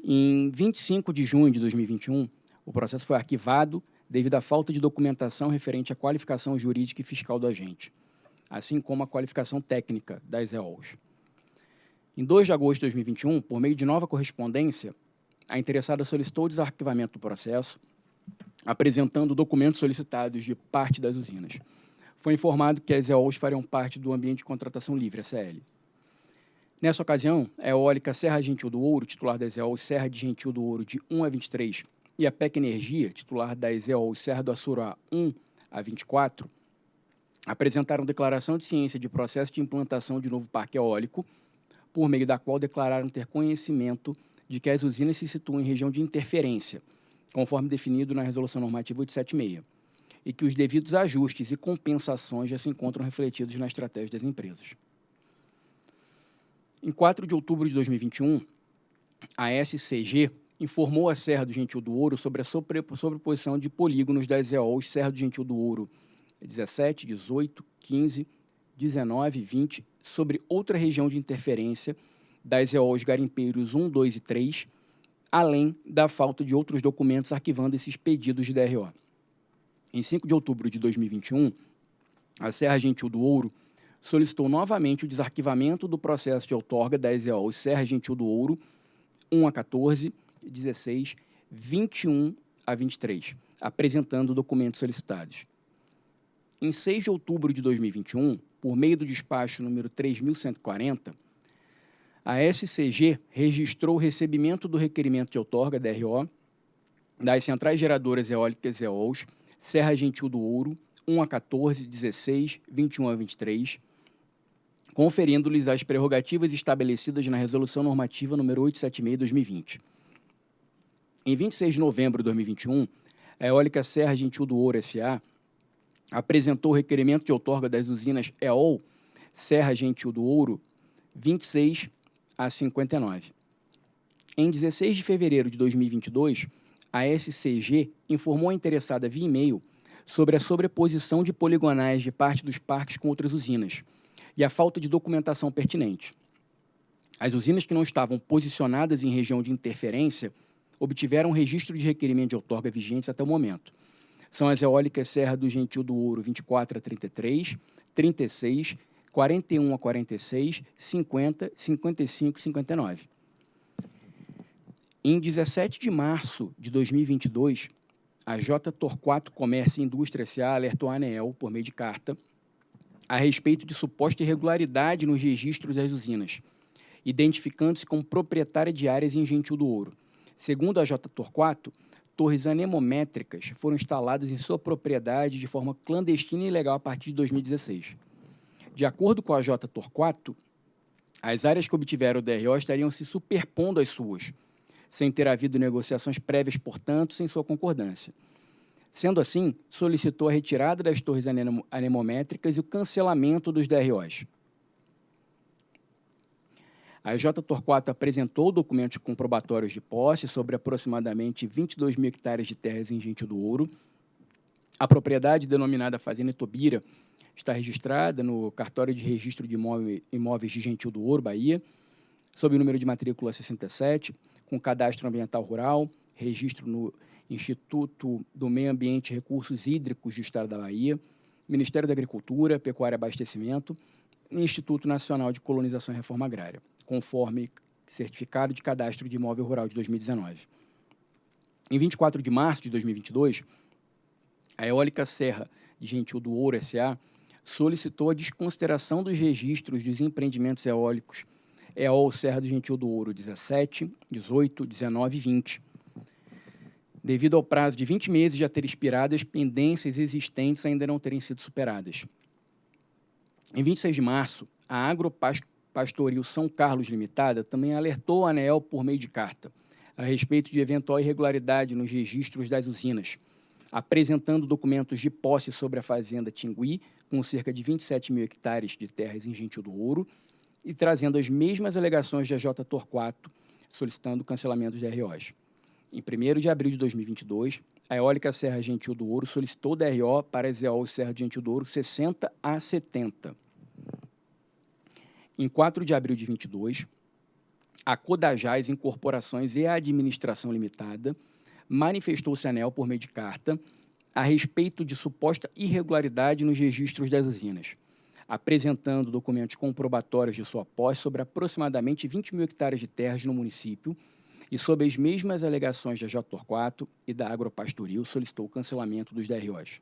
Em 25 de junho de 2021, o processo foi arquivado devido à falta de documentação referente à qualificação jurídica e fiscal do agente, assim como a qualificação técnica das EOLs. Em 2 de agosto de 2021, por meio de nova correspondência, a interessada solicitou o desarquivamento do processo, apresentando documentos solicitados de parte das usinas. Foi informado que as EOLs fariam parte do ambiente de contratação livre, ACL. Nessa ocasião, a eólica Serra Gentil do Ouro, titular das EOLs Serra de Gentil do Ouro de 1 a 23, e a PEC Energia, titular da EZEOL Serra do Açurá 1 a 24, apresentaram declaração de ciência de processo de implantação de novo parque eólico, por meio da qual declararam ter conhecimento de que as usinas se situam em região de interferência, conforme definido na Resolução Normativa 876, e que os devidos ajustes e compensações já se encontram refletidos na estratégia das empresas. Em 4 de outubro de 2021, a SCG informou a Serra do Gentil do Ouro sobre a sobreposição de polígonos das EOLs Serra do Gentil do Ouro 17, 18, 15, 19 e 20 sobre outra região de interferência das EOLs Garimpeiros 1, 2 e 3, além da falta de outros documentos arquivando esses pedidos de DRO. Em 5 de outubro de 2021, a Serra Gentil do Ouro solicitou novamente o desarquivamento do processo de outorga das EOLs Serra Gentil do Ouro 1 a 14, 16, 21 a 23, apresentando documentos solicitados. Em 6 de outubro de 2021, por meio do despacho número 3140, a SCG registrou o recebimento do requerimento de outorga, DRO, das centrais geradoras eólicas EOLs, Serra Gentil do Ouro, 1 a 14, 16, 21 a 23, conferindo-lhes as prerrogativas estabelecidas na Resolução Normativa número 876-2020. Em 26 de novembro de 2021, a Eólica Serra Gentil do Ouro S.A. apresentou o requerimento de outorga das usinas EOL Serra Gentil do Ouro 26 a 59. Em 16 de fevereiro de 2022, a SCG informou a interessada via e-mail sobre a sobreposição de poligonais de parte dos parques com outras usinas e a falta de documentação pertinente. As usinas que não estavam posicionadas em região de interferência obtiveram registro de requerimento de outorga vigentes até o momento. São as eólicas Serra do Gentil do Ouro 24 a 33, 36, 41 a 46, 50, 55 e 59. Em 17 de março de 2022, a J Torquato Comércio e Indústria S.A. alertou a ANEEL, por meio de carta, a respeito de suposta irregularidade nos registros das usinas, identificando-se como proprietária de áreas em Gentil do Ouro. Segundo a J Torquato, torres anemométricas foram instaladas em sua propriedade de forma clandestina e ilegal a partir de 2016. De acordo com a J Torquato, as áreas que obtiveram o DRO estariam se superpondo às suas, sem ter havido negociações prévias, portanto, sem sua concordância. Sendo assim, solicitou a retirada das torres anemométricas e o cancelamento dos DROs. A J. Torquato apresentou documentos comprobatórios de posse sobre aproximadamente 22 mil hectares de terras em Gentil do Ouro. A propriedade denominada Fazenda Tobira está registrada no cartório de registro de imóveis de Gentil do Ouro, Bahia, sob o número de matrícula 67, com cadastro ambiental rural, registro no Instituto do Meio Ambiente e Recursos Hídricos do Estado da Bahia, Ministério da Agricultura, Pecuária e Abastecimento Instituto Nacional de Colonização e Reforma Agrária conforme certificado de cadastro de imóvel rural de 2019. Em 24 de março de 2022, a Eólica Serra de Gentil do Ouro S.A. solicitou a desconsideração dos registros dos empreendimentos eólicos EOL Serra do Gentil do Ouro 17, 18, 19 e 20, devido ao prazo de 20 meses já ter expirado, as pendências existentes ainda não terem sido superadas. Em 26 de março, a Agropasco Pastoril São Carlos Limitada também alertou a ANEEL por meio de carta a respeito de eventual irregularidade nos registros das usinas, apresentando documentos de posse sobre a fazenda Tingui, com cerca de 27 mil hectares de terras em Gentil do Ouro, e trazendo as mesmas alegações da J. Torquato, solicitando cancelamento dos ROs. Em 1 de abril de 2022, a Eólica Serra Gentil do Ouro solicitou DRO para as EOL Serra Gentil do Ouro 60 a 70. Em 4 de abril de 22, a Codajás Incorporações e a Administração Limitada manifestou-se anel por meio de carta a respeito de suposta irregularidade nos registros das usinas, apresentando documentos comprobatórios de sua posse sobre aproximadamente 20 mil hectares de terras no município e sob as mesmas alegações da J. Torquato e da Agropastoril, solicitou o cancelamento dos DROs.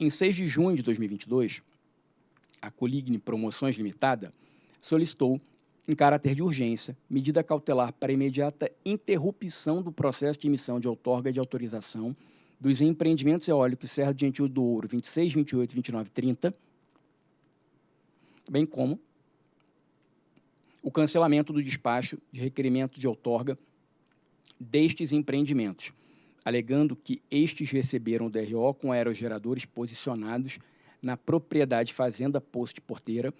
Em 6 de junho de 2022, a Coligne Promoções Limitada, solicitou, em caráter de urgência, medida cautelar para imediata interrupção do processo de emissão de outorga de autorização dos empreendimentos eólicos Serra de Gentil do Ouro 26, 28, 29 e 30, bem como o cancelamento do despacho de requerimento de outorga destes empreendimentos, alegando que estes receberam o DRO com aerogeradores posicionados na propriedade fazenda posto de porteira,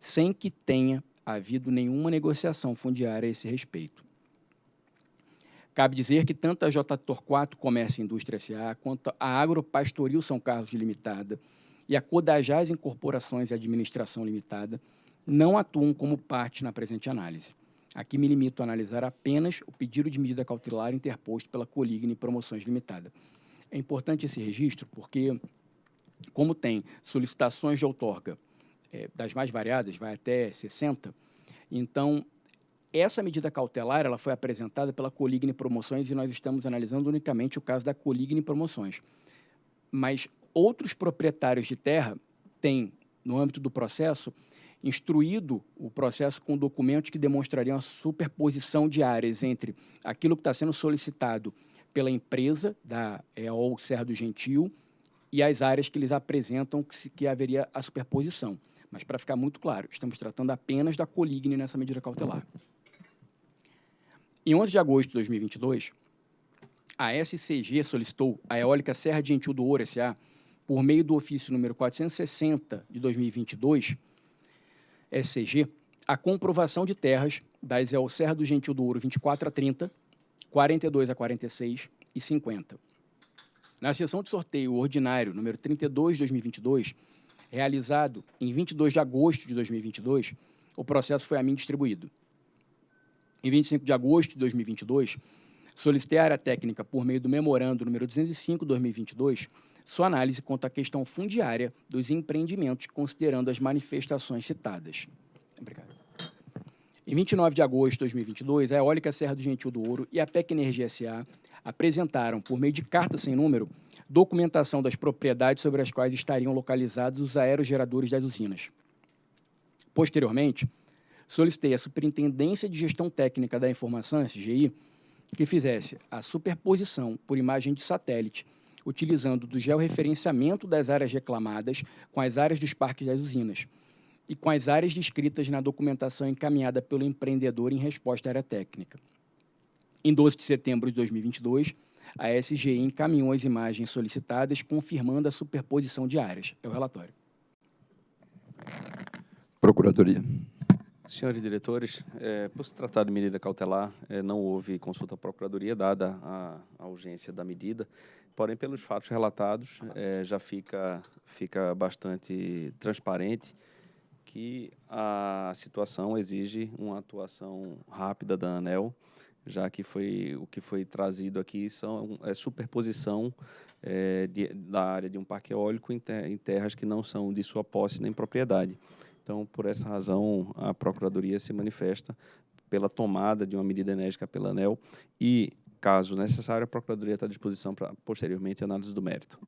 sem que tenha havido nenhuma negociação fundiária a esse respeito. Cabe dizer que tanto a J. Torquato Comércio e Indústria S.A., quanto a Agropastoril São Carlos Limitada e a Codajás Incorporações e Administração Limitada não atuam como parte na presente análise. Aqui me limito a analisar apenas o pedido de medida cautelar interposto pela Coligne Promoções Limitada. É importante esse registro porque como tem solicitações de outorga é, das mais variadas, vai até 60, então essa medida cautelar ela foi apresentada pela Coligne Promoções e nós estamos analisando unicamente o caso da Coligne Promoções. Mas outros proprietários de terra têm, no âmbito do processo, instruído o processo com documentos que demonstrariam a superposição de áreas entre aquilo que está sendo solicitado pela empresa da EOL Serra do Gentil e as áreas que eles apresentam que, que haveria a superposição. Mas, para ficar muito claro, estamos tratando apenas da coligne nessa medida cautelar. Em 11 de agosto de 2022, a SCG solicitou à Eólica Serra de Gentil do Ouro S.A., por meio do ofício número 460 de 2022, SCG, a comprovação de terras das EOL Serra do Gentil do Ouro 24 a 30, 42 a 46 e 50 na sessão de sorteio ordinário número 32 de 2022, realizado em 22 de agosto de 2022, o processo foi a mim distribuído. Em 25 de agosto de 2022, solicitei à área técnica, por meio do memorando número 205 de 2022, sua análise quanto à questão fundiária dos empreendimentos, considerando as manifestações citadas. Obrigado. Em 29 de agosto de 2022, a Eólica Serra do Gentil do Ouro e a PEC Energia SA apresentaram, por meio de carta sem número, documentação das propriedades sobre as quais estariam localizados os aerogeradores das usinas. Posteriormente, solicitei à Superintendência de Gestão Técnica da Informação, SGI, que fizesse a superposição por imagem de satélite, utilizando do georreferenciamento das áreas reclamadas com as áreas dos parques das usinas e com as áreas descritas na documentação encaminhada pelo empreendedor em resposta à área técnica. Em 12 de setembro de 2022, a SGI encaminhou as imagens solicitadas, confirmando a superposição de áreas. É o relatório. Procuradoria. Senhores diretores, é, por se tratar de medida cautelar, é, não houve consulta à Procuradoria, dada a, a, urgência da medida, porém, pelos fatos relatados, é, já fica, fica bastante transparente que a situação exige uma atuação rápida da ANEL, já que foi o que foi trazido aqui são é superposição é, de, da área de um parque eólico em, ter, em, terras que não são de sua posse nem propriedade. Então, por essa razão, a Procuradoria se manifesta pela tomada de uma medida enérgica pela ANEL e, caso necessário, a Procuradoria está à disposição para, posteriormente, análise do mérito.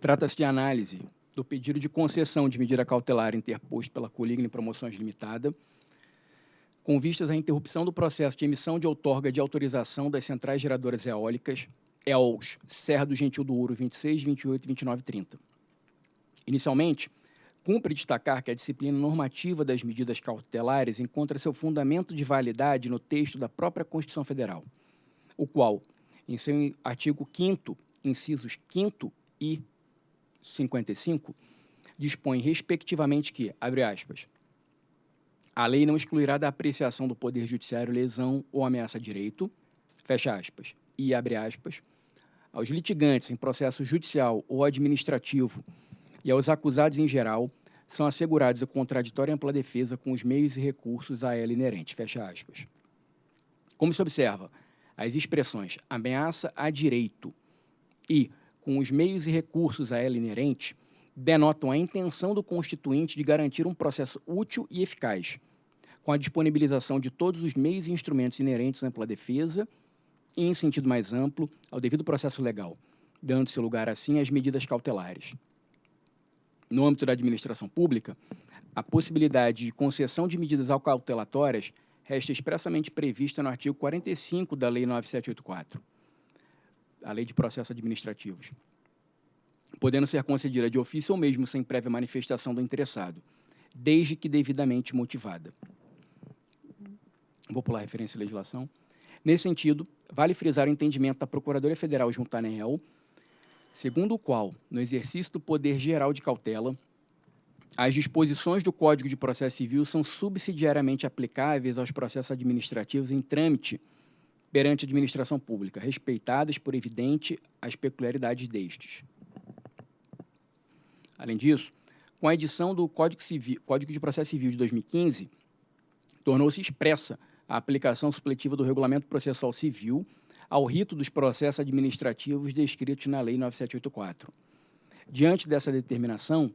Trata-se de análise do pedido de concessão de medida cautelar interposto pela Coligna Promoções Limitada, com vistas à interrupção do processo de emissão de outorga de autorização das centrais geradoras eólicas EOLs Serra do Gentil do Ouro 26, 28, 29 e 30. Inicialmente, cumpre destacar que a disciplina normativa das medidas cautelares encontra seu fundamento de validade no texto da própria Constituição Federal, o qual, em seu artigo 5 incisos 5 e 55, dispõe, respectivamente, que, abre aspas, a lei não excluirá da apreciação do Poder Judiciário lesão ou ameaça a direito, fecha aspas, e abre aspas, aos litigantes em processo judicial ou administrativo e aos acusados em geral são assegurados a contraditória e ampla defesa com os meios e recursos a ela inerentes, fecha aspas. Como se observa, as expressões ameaça a direito e com os meios e recursos a ela inerentes, denotam a intenção do constituinte de garantir um processo útil e eficaz, com a disponibilização de todos os meios e instrumentos inerentes à ampla defesa e, em sentido mais amplo, ao devido processo legal, dando-se lugar, assim, às medidas cautelares. No âmbito da administração pública, a possibilidade de concessão de medidas cautelatórias resta expressamente prevista no artigo 45 da Lei 9784 a lei de processos administrativos, podendo ser concedida de ofício ou mesmo sem prévia manifestação do interessado, desde que devidamente motivada. Vou pular a referência à legislação. Nesse sentido, vale frisar o entendimento da Procuradoria Federal junto à ANEEL, segundo o qual, no exercício do poder geral de cautela, as disposições do Código de Processo Civil são subsidiariamente aplicáveis aos processos administrativos em trâmite perante a administração pública, respeitadas por evidente as peculiaridades destes. Além disso, com a edição do Código, Civil, Código de Processo Civil de 2015, tornou-se expressa a aplicação supletiva do Regulamento Processual Civil ao rito dos processos administrativos descritos na Lei 9784. Diante dessa determinação,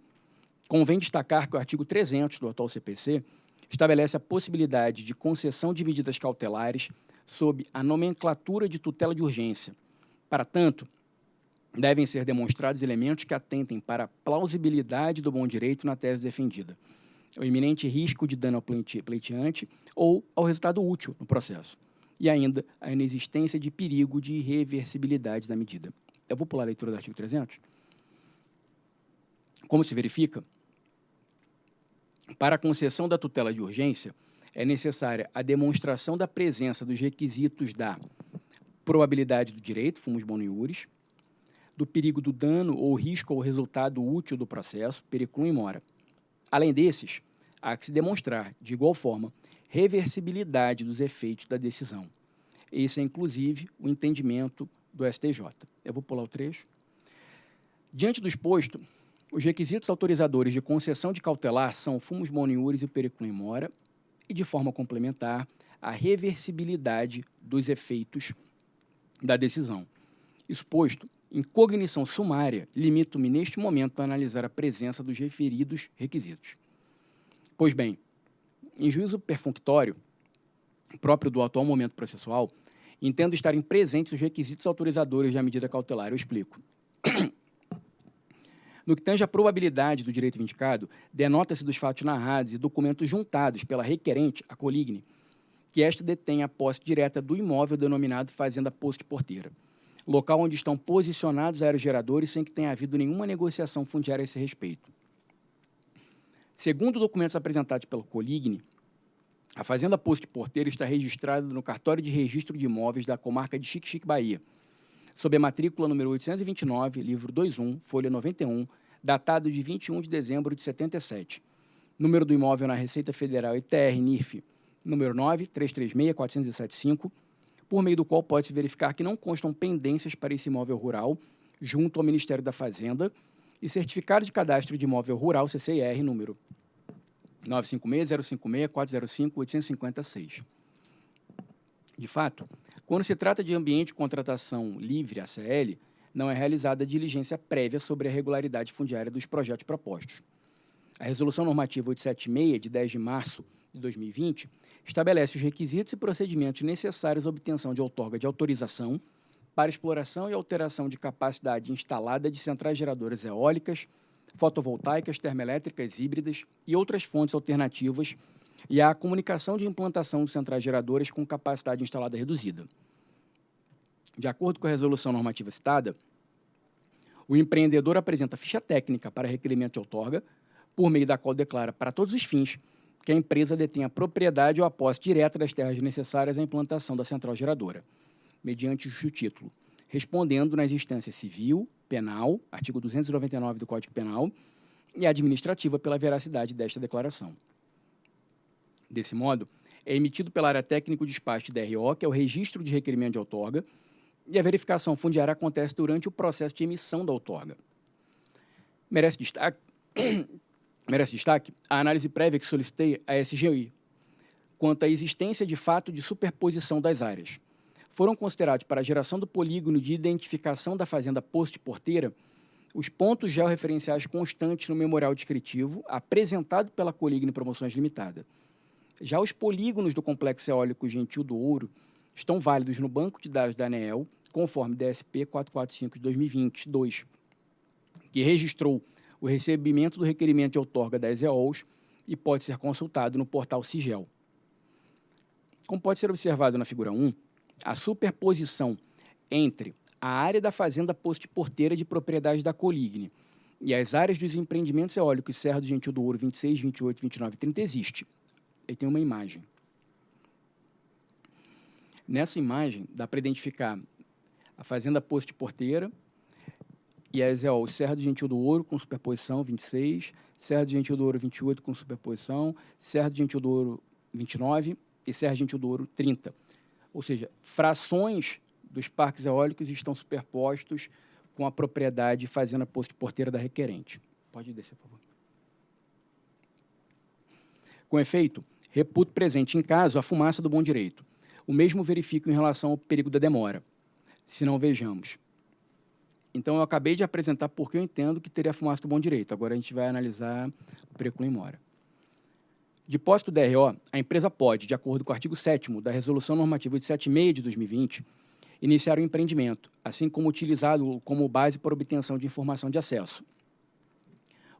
convém destacar que o artigo 300 do atual CPC estabelece a possibilidade de concessão de medidas cautelares sob a nomenclatura de tutela de urgência. Para tanto, devem ser demonstrados elementos que atentem para a plausibilidade do bom direito na tese defendida, o iminente risco de dano ao pleiteante ou ao resultado útil no processo, e ainda a inexistência de perigo de irreversibilidade da medida. Eu vou pular a leitura do artigo 300. Como se verifica, para a concessão da tutela de urgência, é necessária a demonstração da presença dos requisitos da probabilidade do direito, fumos boniuris, do perigo do dano ou risco ao resultado útil do processo, periculum mora. Além desses, há que se demonstrar, de igual forma, reversibilidade dos efeitos da decisão. Esse é, inclusive, o entendimento do STJ. Eu vou pular o trecho. Diante do exposto, os requisitos autorizadores de concessão de cautelar são o fumus boniuris e o periculum mora, e, de forma complementar, a reversibilidade dos efeitos da decisão. Exposto, em cognição sumária, limito-me neste momento a analisar a presença dos referidos requisitos. Pois bem, em juízo perfunctório, próprio do atual momento processual, entendo estarem presentes os requisitos autorizadores da medida cautelar. Eu explico. *clears throat* No que tange à probabilidade do direito vindicado, denota-se dos fatos narrados e documentos juntados pela requerente, a coligne, que esta detém a posse direta do imóvel denominado Fazenda Posto Porteira, local onde estão posicionados aerogeradores sem que tenha havido nenhuma negociação fundiária a esse respeito. Segundo documentos apresentados pela Coligne, a Fazenda Posto Porteira está registrada no cartório de registro de imóveis da comarca de Chique-Chique, Bahia, sob a matrícula número 829, livro 21, folha 91, datado de 21 de dezembro de 77. Número do imóvel na Receita Federal ITR NIF número 9 336 475, por meio do qual pode-se verificar que não constam pendências para esse imóvel rural junto ao Ministério da Fazenda e certificado de cadastro de imóvel rural CCIR número 956-056-405-856. De fato, quando se trata de ambiente de contratação livre, ACL, não é realizada diligência prévia sobre a regularidade fundiária dos projetos propostos. A Resolução Normativa 876, de 10 de março de 2020, estabelece os requisitos e procedimentos necessários à obtenção de outorga de autorização para exploração e alteração de capacidade instalada de centrais geradoras eólicas, fotovoltaicas, termoelétricas híbridas e outras fontes alternativas e a comunicação de implantação de centrais geradoras com capacidade instalada reduzida. De acordo com a resolução normativa citada, o empreendedor apresenta ficha técnica para requerimento de outorga, por meio da qual declara para todos os fins que a empresa detém a propriedade ou a posse direta das terras necessárias à implantação da central geradora, mediante o título, respondendo nas instâncias civil, penal, artigo 299 do Código Penal, e administrativa pela veracidade desta declaração. Desse modo, é emitido pela área técnica o despacho DRO, que é o registro de requerimento de outorga, e a verificação fundiária acontece durante o processo de emissão da outorga. Merece destaque, *coughs* merece destaque a análise prévia que solicitei à SGI, quanto à existência de fato de superposição das áreas. Foram considerados para a geração do polígono de identificação da fazenda posto-porteira os pontos georreferenciais constantes no memorial descritivo apresentado pela Coligne Promoções Limitada. Já os polígonos do Complexo Eólico Gentil do Ouro estão válidos no banco de dados da ANEEL conforme DSP 445 de 2022, que registrou o recebimento do requerimento de outorga das EOLs e pode ser consultado no portal Sigel. Como pode ser observado na figura 1, a superposição entre a área da fazenda posto porteira de propriedade da Coligne e as áreas dos empreendimentos eólicos Serra do Gentil do Ouro 26, 28, 29 e 30 existe. Aí tem uma imagem. Nessa imagem, dá para identificar a Fazenda Posto de Porteira, e as é, ó, Serra do Gentil do Ouro com superposição 26, Serra do Gentil do Ouro 28 com superposição, Serra do Gentil do Ouro 29 e Serra do Gentil do Ouro 30. Ou seja, frações dos parques eólicos estão superpostos com a propriedade Fazenda Posto de Porteira da requerente. Pode descer, por favor. Com efeito, reputo presente em caso a fumaça do bom direito. O mesmo verifico em relação ao perigo da demora se não vejamos. Então, eu acabei de apresentar porque eu entendo que teria fumaça do bom direito. Agora, a gente vai analisar o preço em mora. De posse do DRO, a empresa pode, de acordo com o artigo 7 da Resolução Normativa de 76 de 2020, iniciar o empreendimento, assim como utilizá-lo como base para obtenção de informação de acesso.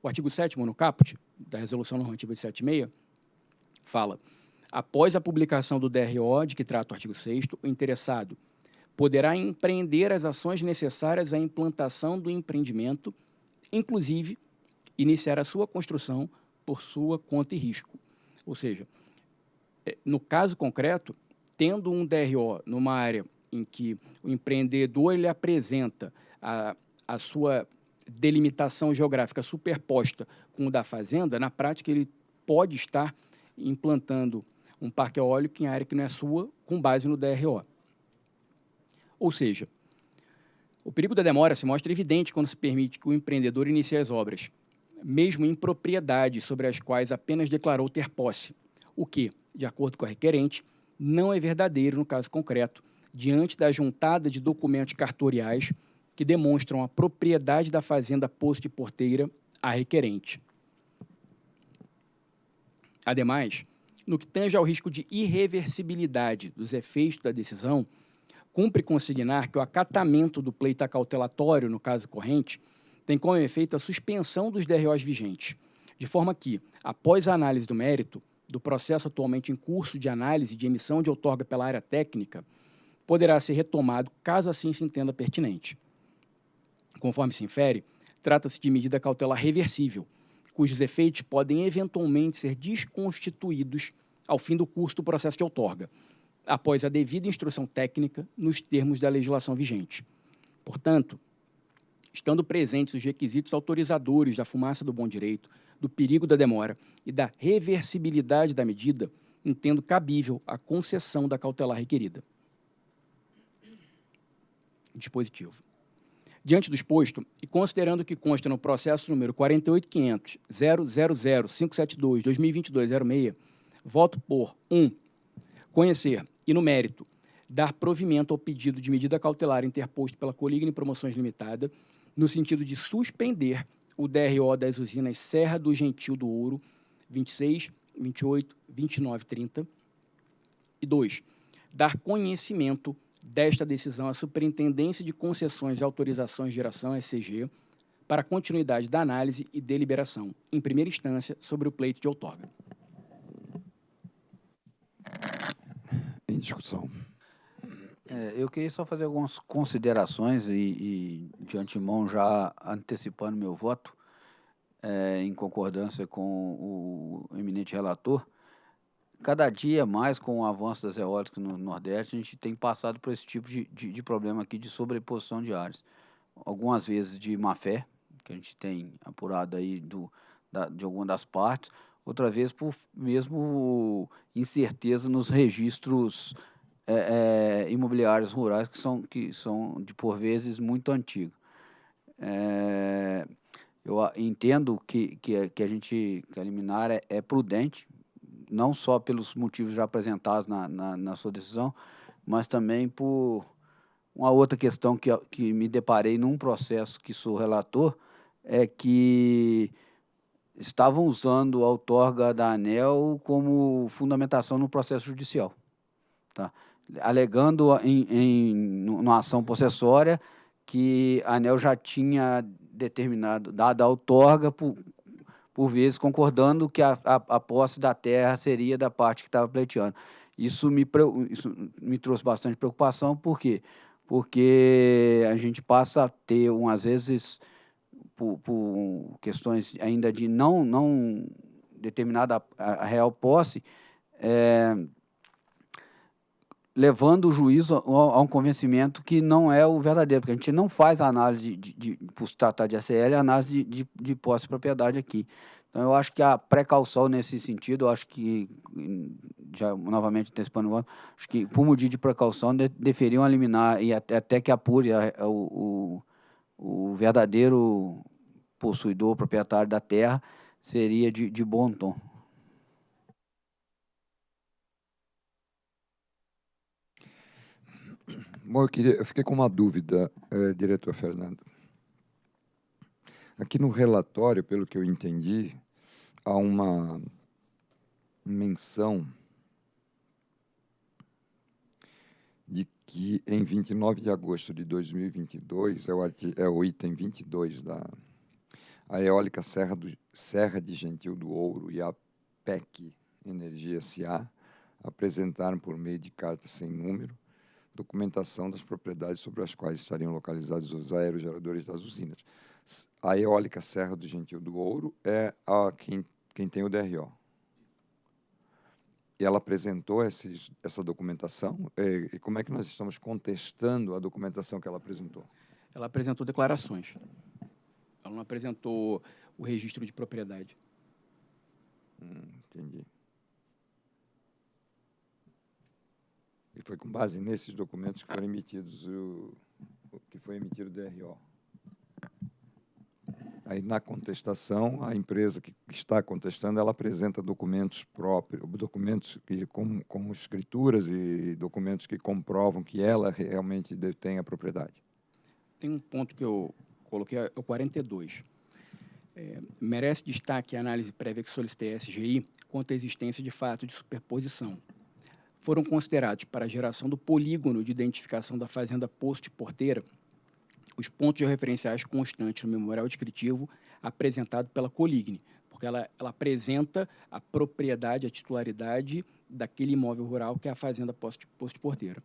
O artigo 7 no caput da Resolução Normativa de 76 fala, após a publicação do DRO, de que trata o artigo 6 o interessado poderá empreender as ações necessárias à implantação do empreendimento, inclusive iniciar a sua construção por sua conta e risco. Ou seja, é, no caso concreto, tendo um DRO numa área em que o empreendedor ele apresenta a, a sua delimitação geográfica superposta com o da fazenda, na prática ele pode estar implantando um parque eólico em área que não é sua, com base no DRO. Ou seja, o perigo da demora se mostra evidente quando se permite que o empreendedor inicie as obras, mesmo em propriedades sobre as quais apenas declarou ter posse, o que, de acordo com a requerente, não é verdadeiro no caso concreto, diante da juntada de documentos cartoriais que demonstram a propriedade da fazenda Poço de Porteira a requerente. Ademais, no que tange ao risco de irreversibilidade dos efeitos da decisão, cumpre consignar que o acatamento do pleito acautelatório, no caso corrente, tem como efeito a suspensão dos DROs vigentes, de forma que, após a análise do mérito, do processo atualmente em curso de análise de emissão de outorga pela área técnica, poderá ser retomado caso assim se entenda pertinente. Conforme se infere, trata-se de medida cautelar reversível, cujos efeitos podem eventualmente ser desconstituídos ao fim do curso do processo de outorga, após a devida instrução técnica nos termos da legislação vigente. Portanto, estando presentes os requisitos autorizadores da fumaça do bom direito, do perigo da demora e da reversibilidade da medida, entendo cabível a concessão da cautelar requerida. Dispositivo. Diante do exposto, e considerando que consta no processo número 48500000572-2022-06, voto por 1. Um, conhecer e, no mérito, dar provimento ao pedido de medida cautelar interposto pela Coligne Promoções Limitada, no sentido de suspender o DRO das usinas Serra do Gentil do Ouro 26, 28, 29 30. E 2. Dar conhecimento desta decisão à Superintendência de Concessões e Autorizações de Geração, SCG, para continuidade da análise e deliberação, em primeira instância, sobre o pleito de outorga. Em discussão. É, eu queria só fazer algumas considerações e, e de antemão já antecipando meu voto, é, em concordância com o eminente relator. Cada dia mais, com o avanço das eólicas no Nordeste, a gente tem passado por esse tipo de, de, de problema aqui de sobreposição de áreas. Algumas vezes de má fé, que a gente tem apurado aí do, da, de alguma das partes, outra vez por mesmo incerteza nos registros é, é, imobiliários rurais que são, que são de por vezes muito antigos. É, eu entendo que, que, que a gente que a liminar é, é, prudente, não só pelos motivos já apresentados na, na, na, sua decisão, mas também por uma outra questão que, que me deparei num processo que sou relator, é que estavam usando a outorga da ANEL como fundamentação no processo judicial. Tá? alegando em, em ação possessória que a ANEL já tinha determinado, dado a outorga por, por vezes concordando que a, a, a posse da terra seria da parte que estava pleiteando. Isso me, isso me trouxe bastante preocupação, por quê? Porque a gente passa a ter, um, às vezes, por, por questões ainda de não, não determinada a, a real posse, é, levando o juiz a, um convencimento que não é o verdadeiro, porque a gente não faz análise, de, de, de por se tratar de ACL, análise de, de, de posse de propriedade aqui. Então, eu acho que a precaução nesse sentido, eu acho que, já novamente antecipando o voto, acho que, por motivo de precaução, de, deveriam eliminar, e até, até que apure a, a, o, o, verdadeiro possuidor, proprietário da terra, seria de, de bom tom. Bom, eu, queria, eu fiquei com uma dúvida, eh, diretor Fernando. Aqui no relatório, pelo que eu entendi, há uma menção de que em 29 de agosto de 2022, é o, é o item 22 da a eólica Serra, do, Serra de Gentil do Ouro e a PEC Energia SA apresentaram por meio de carta sem número documentação das propriedades sobre as quais estariam localizados os aerogeradores das usinas. A eólica Serra do Gentil do Ouro é a quem, quem tem o DRO. E ela apresentou essa documentação. E, e como é que nós estamos contestando a documentação que ela apresentou? Ela apresentou declarações. Ela não apresentou o registro de propriedade. Hum, entendi. Foi com base nesses documentos que foram emitidos o, que foi emitido o DRO. Aí, na contestação, a empresa que está contestando, ela apresenta documentos próprios, documentos que, como, como escrituras e documentos que comprovam que ela realmente detém a propriedade. tem um ponto que eu coloquei, é o 42. É, merece destaque a análise prévia que solicitei à SGI quanto à existência de fato de superposição. Foram considerados para a geração do polígono de identificação da fazenda Posto de Porteira os pontos referenciais constantes no memorial descritivo apresentado pela Coligne, porque ela, ela apresenta a propriedade, a titularidade daquele imóvel rural que é a fazenda Posto, Posto Porteira.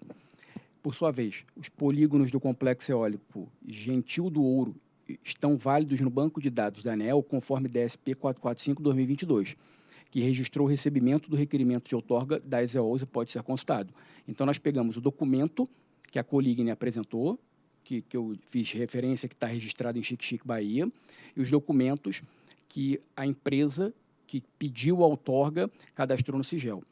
Por sua vez, os polígonos do complexo eólico Gentil do Ouro estão válidos no banco de dados da ANEL conforme DSP 445-2022, que registrou o recebimento do requerimento de outorga das EOLs e pode ser consultado. Então, nós pegamos o documento que a Coligne apresentou, que, que eu fiz referência, que está registrado em Chique Chique, Bahia, e os documentos que a empresa que pediu a outorga cadastrou no Sigel.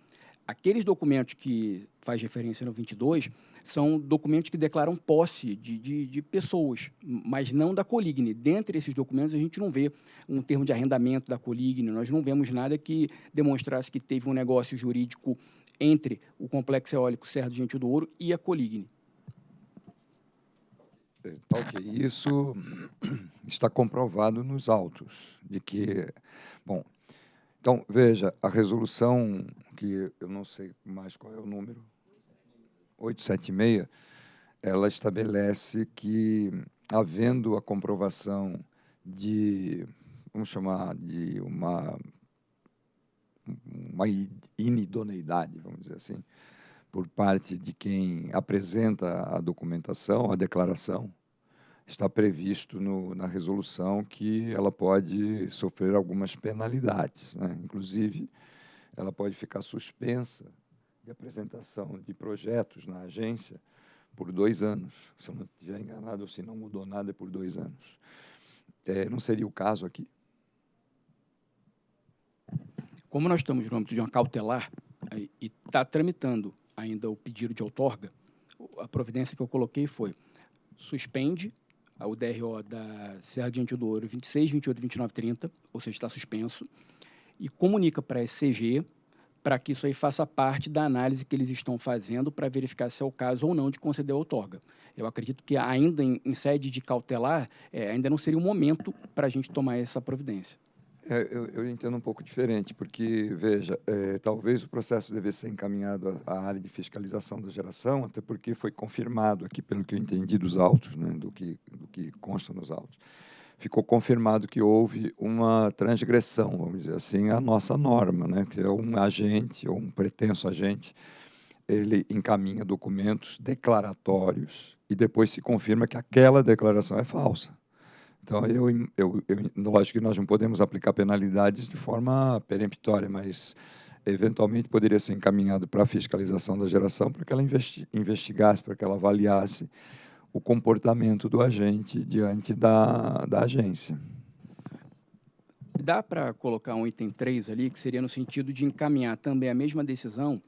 Aqueles documentos que faz referência no 22 são documentos que declaram posse de, de, de, pessoas, mas não da Coligne. Dentre esses documentos, a gente não vê um termo de arrendamento da Coligne, nós não vemos nada que demonstrasse que teve um negócio jurídico entre o complexo eólico Serra do Gentil do Ouro e a Coligne. É, ok. Isso *clears throat* está comprovado nos autos, de que, bom, então, veja, a resolução, que eu não sei mais qual é o número, 876, ela estabelece que, havendo a comprovação de, vamos chamar de uma, uma inidoneidade, vamos dizer assim, por parte de quem apresenta a documentação, a declaração, está previsto no, na resolução que ela pode sofrer algumas penalidades. Né? Inclusive, ela pode ficar suspensa de apresentação de projetos na agência por dois anos. Se eu não estiver enganado, ou se não mudou nada, é por dois anos. É, não seria o caso aqui? Como nós estamos no âmbito de uma cautelar e está tramitando ainda o pedido de outorga, a providência que eu coloquei foi suspende o DRO da Serra Diante do Ouro 26, 28, 29, 30, ou seja, está suspenso, e comunica para a SCG para que isso aí faça parte da análise que eles estão fazendo para verificar se é o caso ou não de conceder a outorga. Eu acredito que ainda em, em sede de cautelar, é, ainda não seria o momento para a gente tomar essa providência. É, eu, eu, entendo um pouco diferente, porque, veja, é, talvez o processo devesse ser encaminhado à, área de fiscalização da geração, até porque foi confirmado aqui, pelo que eu entendi dos autos, né, do, que, do que consta nos autos, ficou confirmado que houve uma transgressão, vamos dizer assim, à nossa norma, né, que é um agente ou um pretenso agente, ele encaminha documentos declaratórios e depois se confirma que aquela declaração é falsa. Então, eu, eu, eu, lógico que nós não podemos aplicar penalidades de forma peremptória, mas eventualmente poderia ser encaminhado para a fiscalização da geração para que ela investi investigasse, para que ela avaliasse o comportamento do agente diante da, da agência. Dá para colocar um item 3 ali, que seria no sentido de encaminhar também a mesma decisão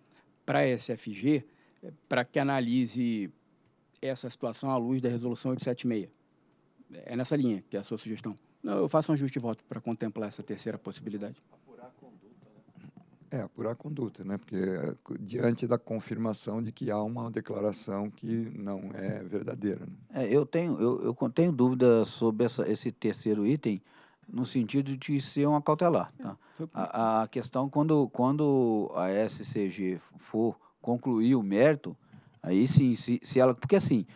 para a SFG, para que analise essa situação à luz da resolução 876? É nessa linha que é a sua sugestão. Não, eu faço um ajuste de voto para contemplar essa terceira possibilidade. Apurar a conduta, né? É, apurar a conduta, né? Porque eh, diante da confirmação de que há uma declaração que não é verdadeira. Né? É, eu tenho eu, eu tenho dúvida sobre essa, esse terceiro item no sentido de ser uma cautelar. Tá? A, a questão quando quando a SCG for concluir o mérito, aí sim, se, se ela porque assim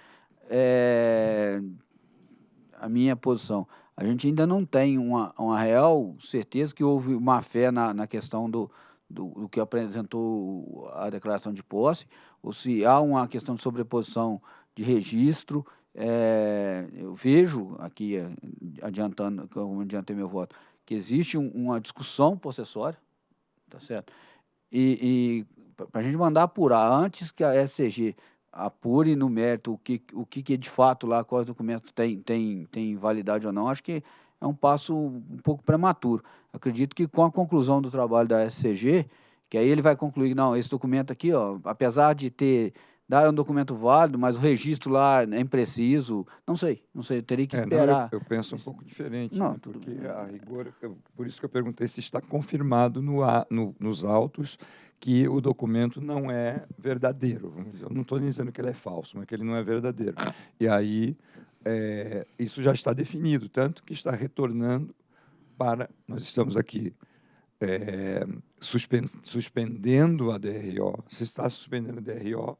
é, a minha posição. A gente ainda não tem uma, uma real certeza que houve má fé na, na questão do, do, do, que apresentou a declaração de posse, ou se há uma questão de sobreposição de registro. É, eu vejo aqui, é, adiantando, como adiantei meu voto, que existe um, uma discussão possessória, tá certo? E, e para a gente mandar apurar antes que a SCG apure no mérito o que, o que, que de fato lá, quais documentos tem, tem, tem validade ou não, acho que é um passo um pouco prematuro. Acredito que com a conclusão do trabalho da SCG, que aí ele vai concluir, não, esse documento aqui, ó, apesar de ter dar um documento válido, mas o registro lá é impreciso, não sei, não sei, eu teria que esperar. É, não, eu, eu, penso um pouco diferente, não, né, porque a rigor, eu, por isso que eu perguntei se está confirmado no, no, nos autos que o documento não é verdadeiro. Eu não estou dizendo que ele é falso, mas que ele não é verdadeiro. E aí é, isso já está definido, tanto que está retornando para. Nós estamos aqui é, suspendendo a DRO. Se está suspendendo a DRO,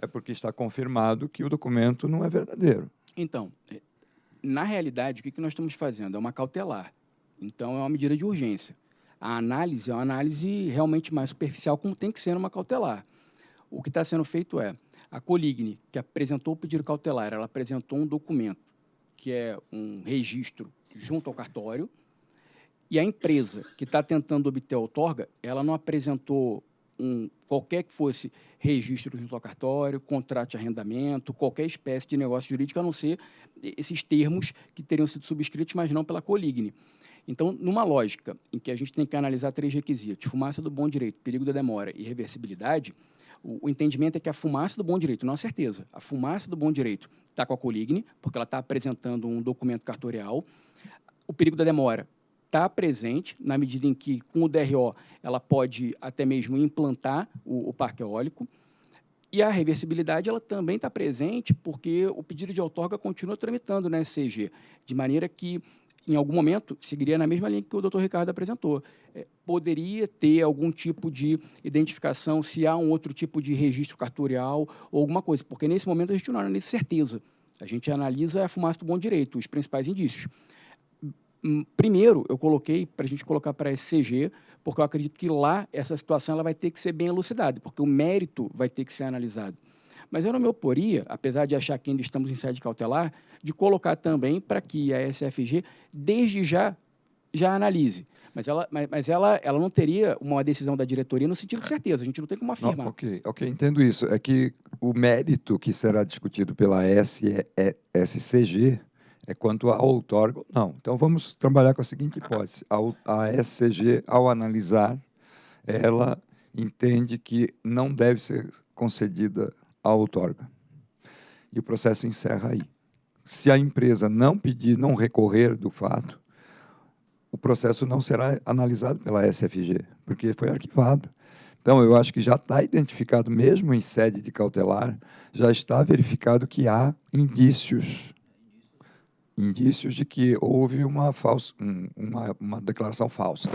é porque está confirmado que o documento não é verdadeiro. Então, é, na realidade, o que nós estamos fazendo? É uma cautelar. Então, é uma medida de urgência. A análise é uma análise realmente mais superficial, como tem que ser numa cautelar. O que está sendo feito é, a Coligne, que apresentou o pedido cautelar, ela apresentou um documento, que é um registro junto ao cartório, e a empresa que está tentando obter a outorga, ela não apresentou um, qualquer que fosse registro junto ao cartório, contrato de arrendamento, qualquer espécie de negócio jurídico, a não ser esses termos que teriam sido subscritos, mas não pela Coligne. Então, numa lógica em que a gente tem que analisar três requisitos, fumaça do bom direito, perigo da demora e reversibilidade, o, entendimento é que a fumaça do bom direito, não a certeza, a fumaça do bom direito está com a Coligne, porque ela está apresentando um documento cartorial, o perigo da demora está presente, na medida em que, com o DRO, ela pode até mesmo implantar o, o parque eólico. E a reversibilidade ela também está presente porque o pedido de outorga continua tramitando na SCG, de maneira que, em algum momento, seguiria na mesma linha que o doutor Ricardo apresentou. É, poderia ter algum tipo de identificação, se há um outro tipo de registro cartorial ou alguma coisa, porque nesse momento a gente não analisa certeza. A gente analisa a fumaça do bom direito, os principais indícios. Hum, primeiro, eu coloquei para a gente colocar para a SCG, porque eu acredito que lá essa situação ela vai ter que ser bem elucidada, porque o mérito vai ter que ser analisado. Mas eu não me oporia, apesar de achar que ainda estamos em sede cautelar, de colocar também para que a SFG, desde já, já analise. Mas ela, mas, mas, ela, ela não teria uma decisão da diretoria no sentido de certeza, a gente não tem como afirmar. Não, ok, ok, entendo isso. É que o mérito que será discutido pela SCG é quanto ao outorga não. Então, vamos trabalhar com a seguinte hipótese. A, a SCG, ao analisar, ela entende que não deve ser concedida a outorga. E o processo encerra aí. Se a empresa não pedir, não recorrer do fato, o processo não será analisado pela SFG, porque foi arquivado. Então, eu acho que já está identificado, mesmo em sede de cautelar, já está verificado que há indícios indícios de que houve uma, falsa, uma, uma declaração falsa.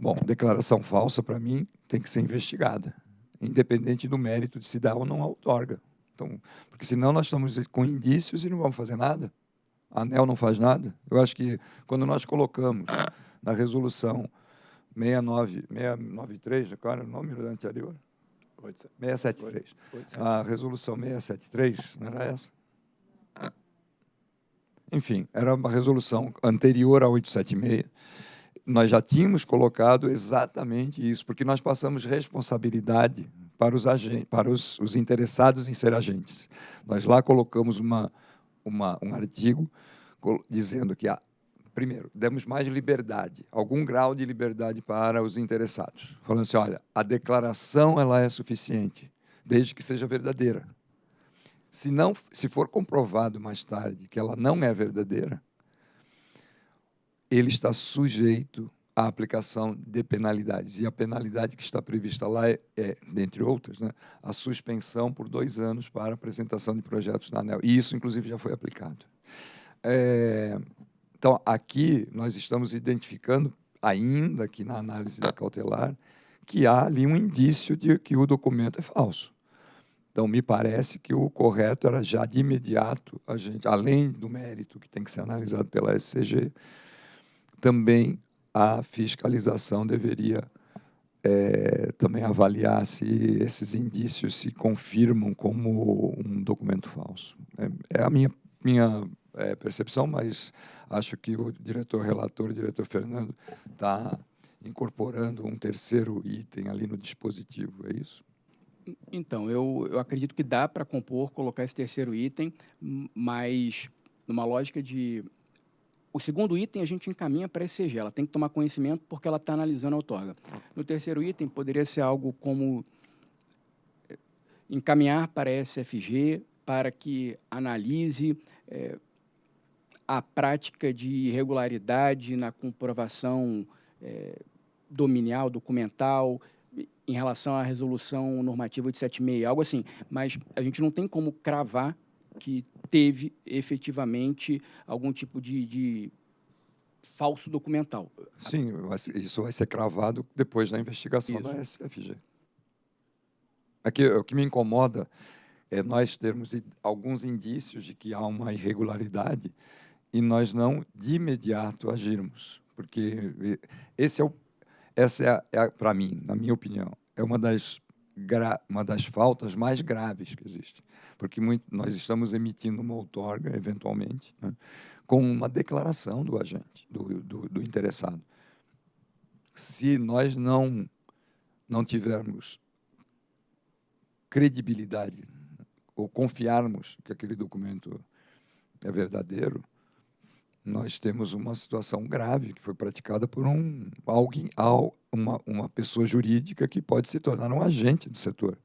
Bom, declaração falsa, para mim, tem que ser investigada, independente do mérito de se dar ou não a outorga. Então, porque senão nós estamos com indícios e não vamos fazer nada. A ANEL não faz nada. Eu acho que quando nós colocamos na resolução 69, 693, qual era o número da anterior? 673. A resolução 673, não era essa? Enfim, era uma resolução anterior à 876. Nós já tínhamos colocado exatamente isso, porque nós passamos responsabilidade para os, agentes, para os, os interessados em ser agentes. Nós lá colocamos uma, uma, um artigo dizendo que, ah, primeiro, demos mais liberdade, algum grau de liberdade para os interessados. Falando assim, olha, a declaração ela é suficiente, desde que seja verdadeira. Se, não, se for comprovado mais tarde que ela não é verdadeira, ele está sujeito à aplicação de penalidades. E a penalidade que está prevista lá é, é dentre outras, né, a suspensão por dois anos para apresentação de projetos na ANEL. E isso, inclusive, já foi aplicado. É, então, aqui nós estamos identificando, ainda que na análise da cautelar, que há ali um indício de que o documento é falso. Então, me parece que o correto era já de imediato, a gente, além do mérito que tem que ser analisado pela SCG, também a fiscalização deveria é, também avaliar se esses indícios se confirmam como um documento falso. É, é a minha, minha é, percepção, mas acho que o diretor relator, o diretor Fernando, está incorporando um terceiro item ali no dispositivo, é isso? Então, eu, eu acredito que dá para compor, colocar esse terceiro item, mas numa lógica de... O segundo item a gente encaminha para a ECG, ela tem que tomar conhecimento porque ela está analisando a outorga. No terceiro item, poderia ser algo como eh, encaminhar para a SFG para que analise é, a prática de irregularidade na comprovação é, dominial, documental, em relação à resolução normativa de 76, algo assim. Mas a gente não tem como cravar que teve efetivamente algum tipo de, de falso documental. Sim, isso vai ser cravado depois da investigação Isso. da SFG. Aqui, o que me incomoda é nós termos alguns indícios de que há uma irregularidade e nós não de imediato agirmos, porque esse é o, essa é, a- é para mim, na minha opinião, é uma das uma das faltas mais graves que existe, porque muito, nós estamos emitindo uma outorga eventualmente, né, com uma declaração do agente, do, do, do interessado. Se nós não não tivermos credibilidade ou confiarmos que aquele documento é verdadeiro, nós temos uma situação grave que foi praticada por um alguém, al- uma, uma pessoa jurídica que pode se tornar um agente do setor.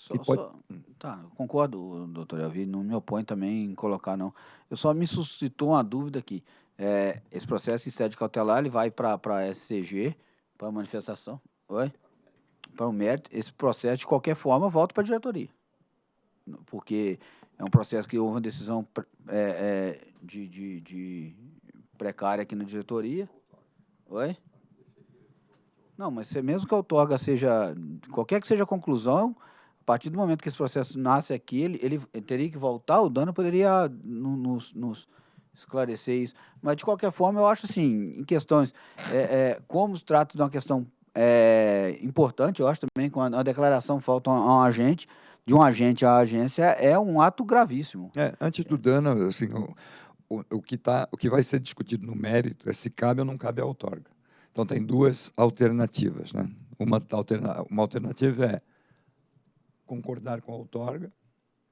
Só, pode- só- tá, concordo, doutor Elvi, não me opõe também em colocar, não. Eu só me suscitou uma dúvida aqui. É, esse processo em sede cautelar, ele vai para a SCG, para manifestação, oi? Para o mérito. Esse processo, de qualquer forma, volta para a diretoria. Porque é um processo que houve uma decisão é, é, de, de, de precária aqui na diretoria. Oi? Não, mas mesmo que a outorga seja, qualquer que seja a conclusão, a partir do momento que esse processo nasce aqui, ele, ele teria que voltar, o Dano poderia no- nos, nos esclarecer isso. Mas, de qualquer forma, eu acho assim, em questões, é, é, como se trata de uma questão é, importante, eu acho também, quando a declaração falta a um, um agente, de um agente à agência, é um ato gravíssimo. É, antes do dano, assim, o, o, o que tá, o que vai ser discutido no mérito é se cabe ou não cabe a outorga. Então tem duas alternativas, né? Uma, alterna, uma alternativa é concordar com a outorga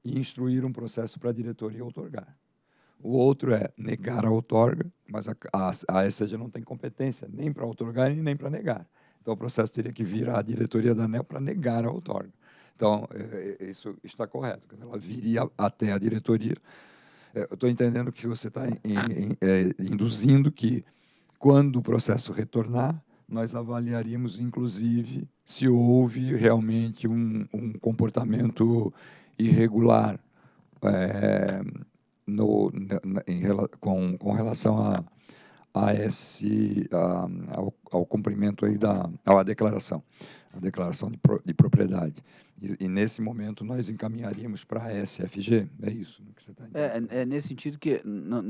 e instruir um processo para a diretoria outorgar. O outro é negar a outorga, mas a, a, a não tem competência nem para outorgar e nem para negar. Então o processo teria que vir à diretoria da ANEL para negar a outorga. Então, é, é, isso está correto. Ela viria até a diretoria. É, Eu estou entendendo que você está induzindo que, quando o processo retornar, nós avaliaríamos, inclusive, se houve realmente um, um comportamento irregular é, no, em, com, com relação a, a esse, a, ao, ao cumprimento aí da à declaração, a declaração de, pro, de propriedade. E, e, nesse momento nós encaminharíamos para a SFG, é isso que você está entendendo? É, é nesse sentido que,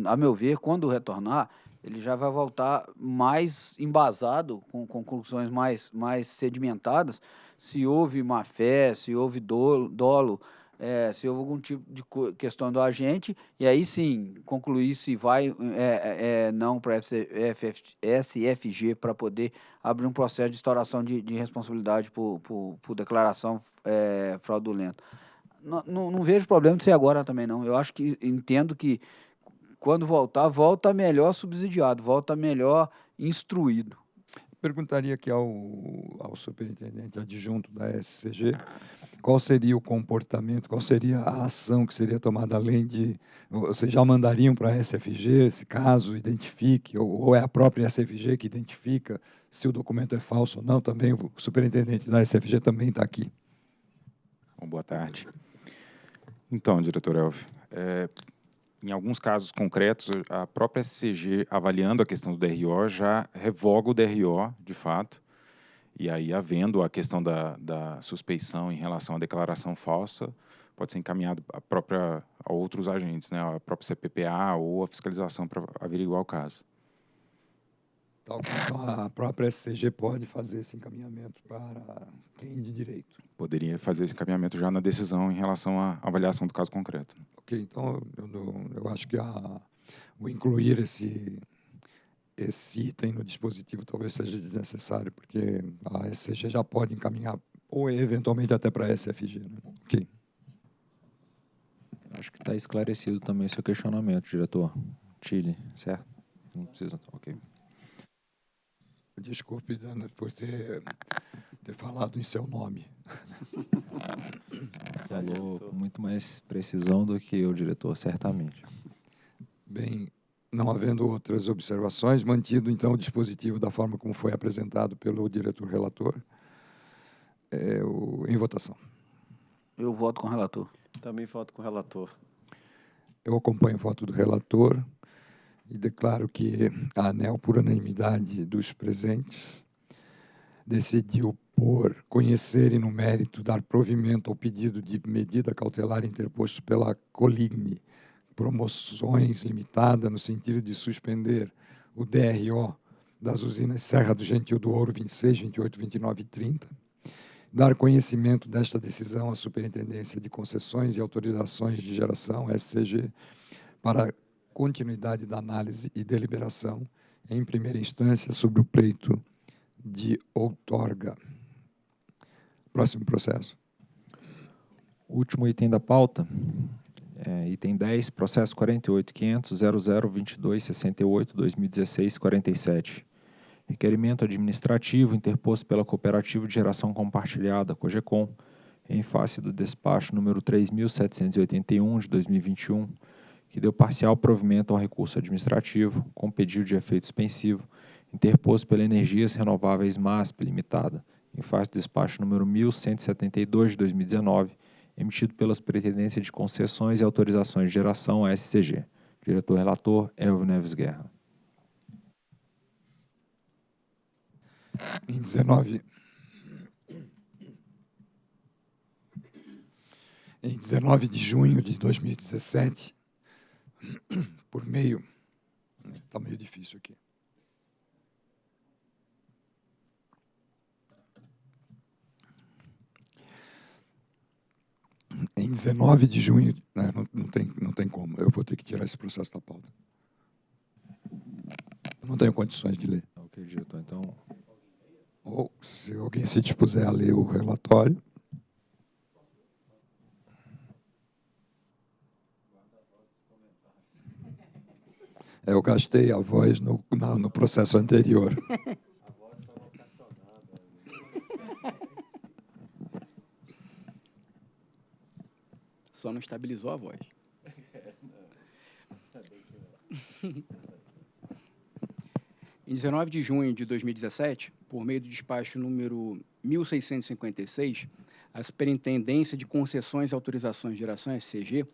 a meu ver, quando retornar, ele já vai voltar mais embasado, com conclusões mais, mais sedimentadas, se houve má fé, se houve dolo, dolo é, se houve algum tipo de questão do agente, e aí sim concluir se vai é, é, não para SFG para poder abrir um processo de instauração de, de responsabilidade por, por, por declaração é, fraudulenta. Não, não, não vejo problema de ser agora também, não. Eu acho que entendo que quando voltar, volta melhor subsidiado, volta melhor instruído. Perguntaria aqui ao, ao superintendente adjunto da SCG qual seria o comportamento, qual seria a ação que seria tomada além de. Vocês já mandariam para a SFG, se caso identifique, ou, ou é a própria SFG que identifica se o documento é falso ou não? Também o superintendente da SFG também está aqui. Bom, boa tarde. Então, diretor Elvio, é, em alguns casos concretos, a própria SCG, avaliando a questão do DRO, já revoga o DRO, de fato, e aí, havendo a questão da, da suspeição em relação à declaração falsa, pode ser encaminhado a, própria, a outros agentes, né, a própria CPPA ou a fiscalização para averiguar o caso. Tal como a própria SCG pode fazer esse encaminhamento para quem de direito. Poderia fazer esse encaminhamento já na decisão em relação à avaliação do caso concreto. Ok, então eu, eu, acho que a, o incluir esse, esse item no dispositivo talvez seja necessário, porque a SCG já pode encaminhar, ou eventualmente até para a SFG. Né? Ok. Acho que está esclarecido também seu questionamento, diretor. Chile, certo? Não precisa, ok. Desculpe, Dana, por ter, ter falado em seu nome. *laughs* Falou com muito mais precisão do que o diretor, certamente. Bem, não havendo outras observações, mantido então o dispositivo da forma como foi apresentado pelo diretor relator, é, o, em votação. Eu voto com o relator. Também voto com o relator. Eu acompanho o voto do relator e declaro que a ANEL, por unanimidade dos presentes, decidiu por conhecer e no mérito dar provimento ao pedido de medida cautelar interposto pela Coligni, promoções limitada no sentido de suspender o DRO das usinas Serra do Gentil do Ouro 26, 28, 29 e 30, dar conhecimento desta decisão à Superintendência de Concessões e Autorizações de Geração, SCG, para continuidade da análise e deliberação em primeira instância sobre o pleito de outorga. Próximo processo. Último item da pauta, é, item 10, processo 48.500.00.22.68.2016.47. Requerimento administrativo interposto pela Cooperativa de Geração Compartilhada, COGECOM, em face do despacho número 3.781 de 2021, que deu parcial provimento ao recurso administrativo, com pedido de efeito suspensivo, interposto pela Energias Renováveis MASP Limitada, em face do despacho número 1172 de 2019, emitido pelas Pretendências de Concessões e Autorizações de Geração, SCG. Diretor-relator, Elvio Neves Guerra. Em 19... Em 19 de junho de 2017, *clears throat* por meio... Está meio difícil aqui. em 19 de junho, né, não, não, tem, não tem como, eu vou ter que tirar esse processo da pauta. Não tenho condições de ler. Ok, diretor, então... Ou, se alguém se dispuser a ler o relatório... Eu gastei a voz no, no processo anterior. Só não estabilizou a voz. em 19 de junho de 2017, por meio do despacho número 1656, a Superintendência de Concessões e Autorizações de Geração, SCG,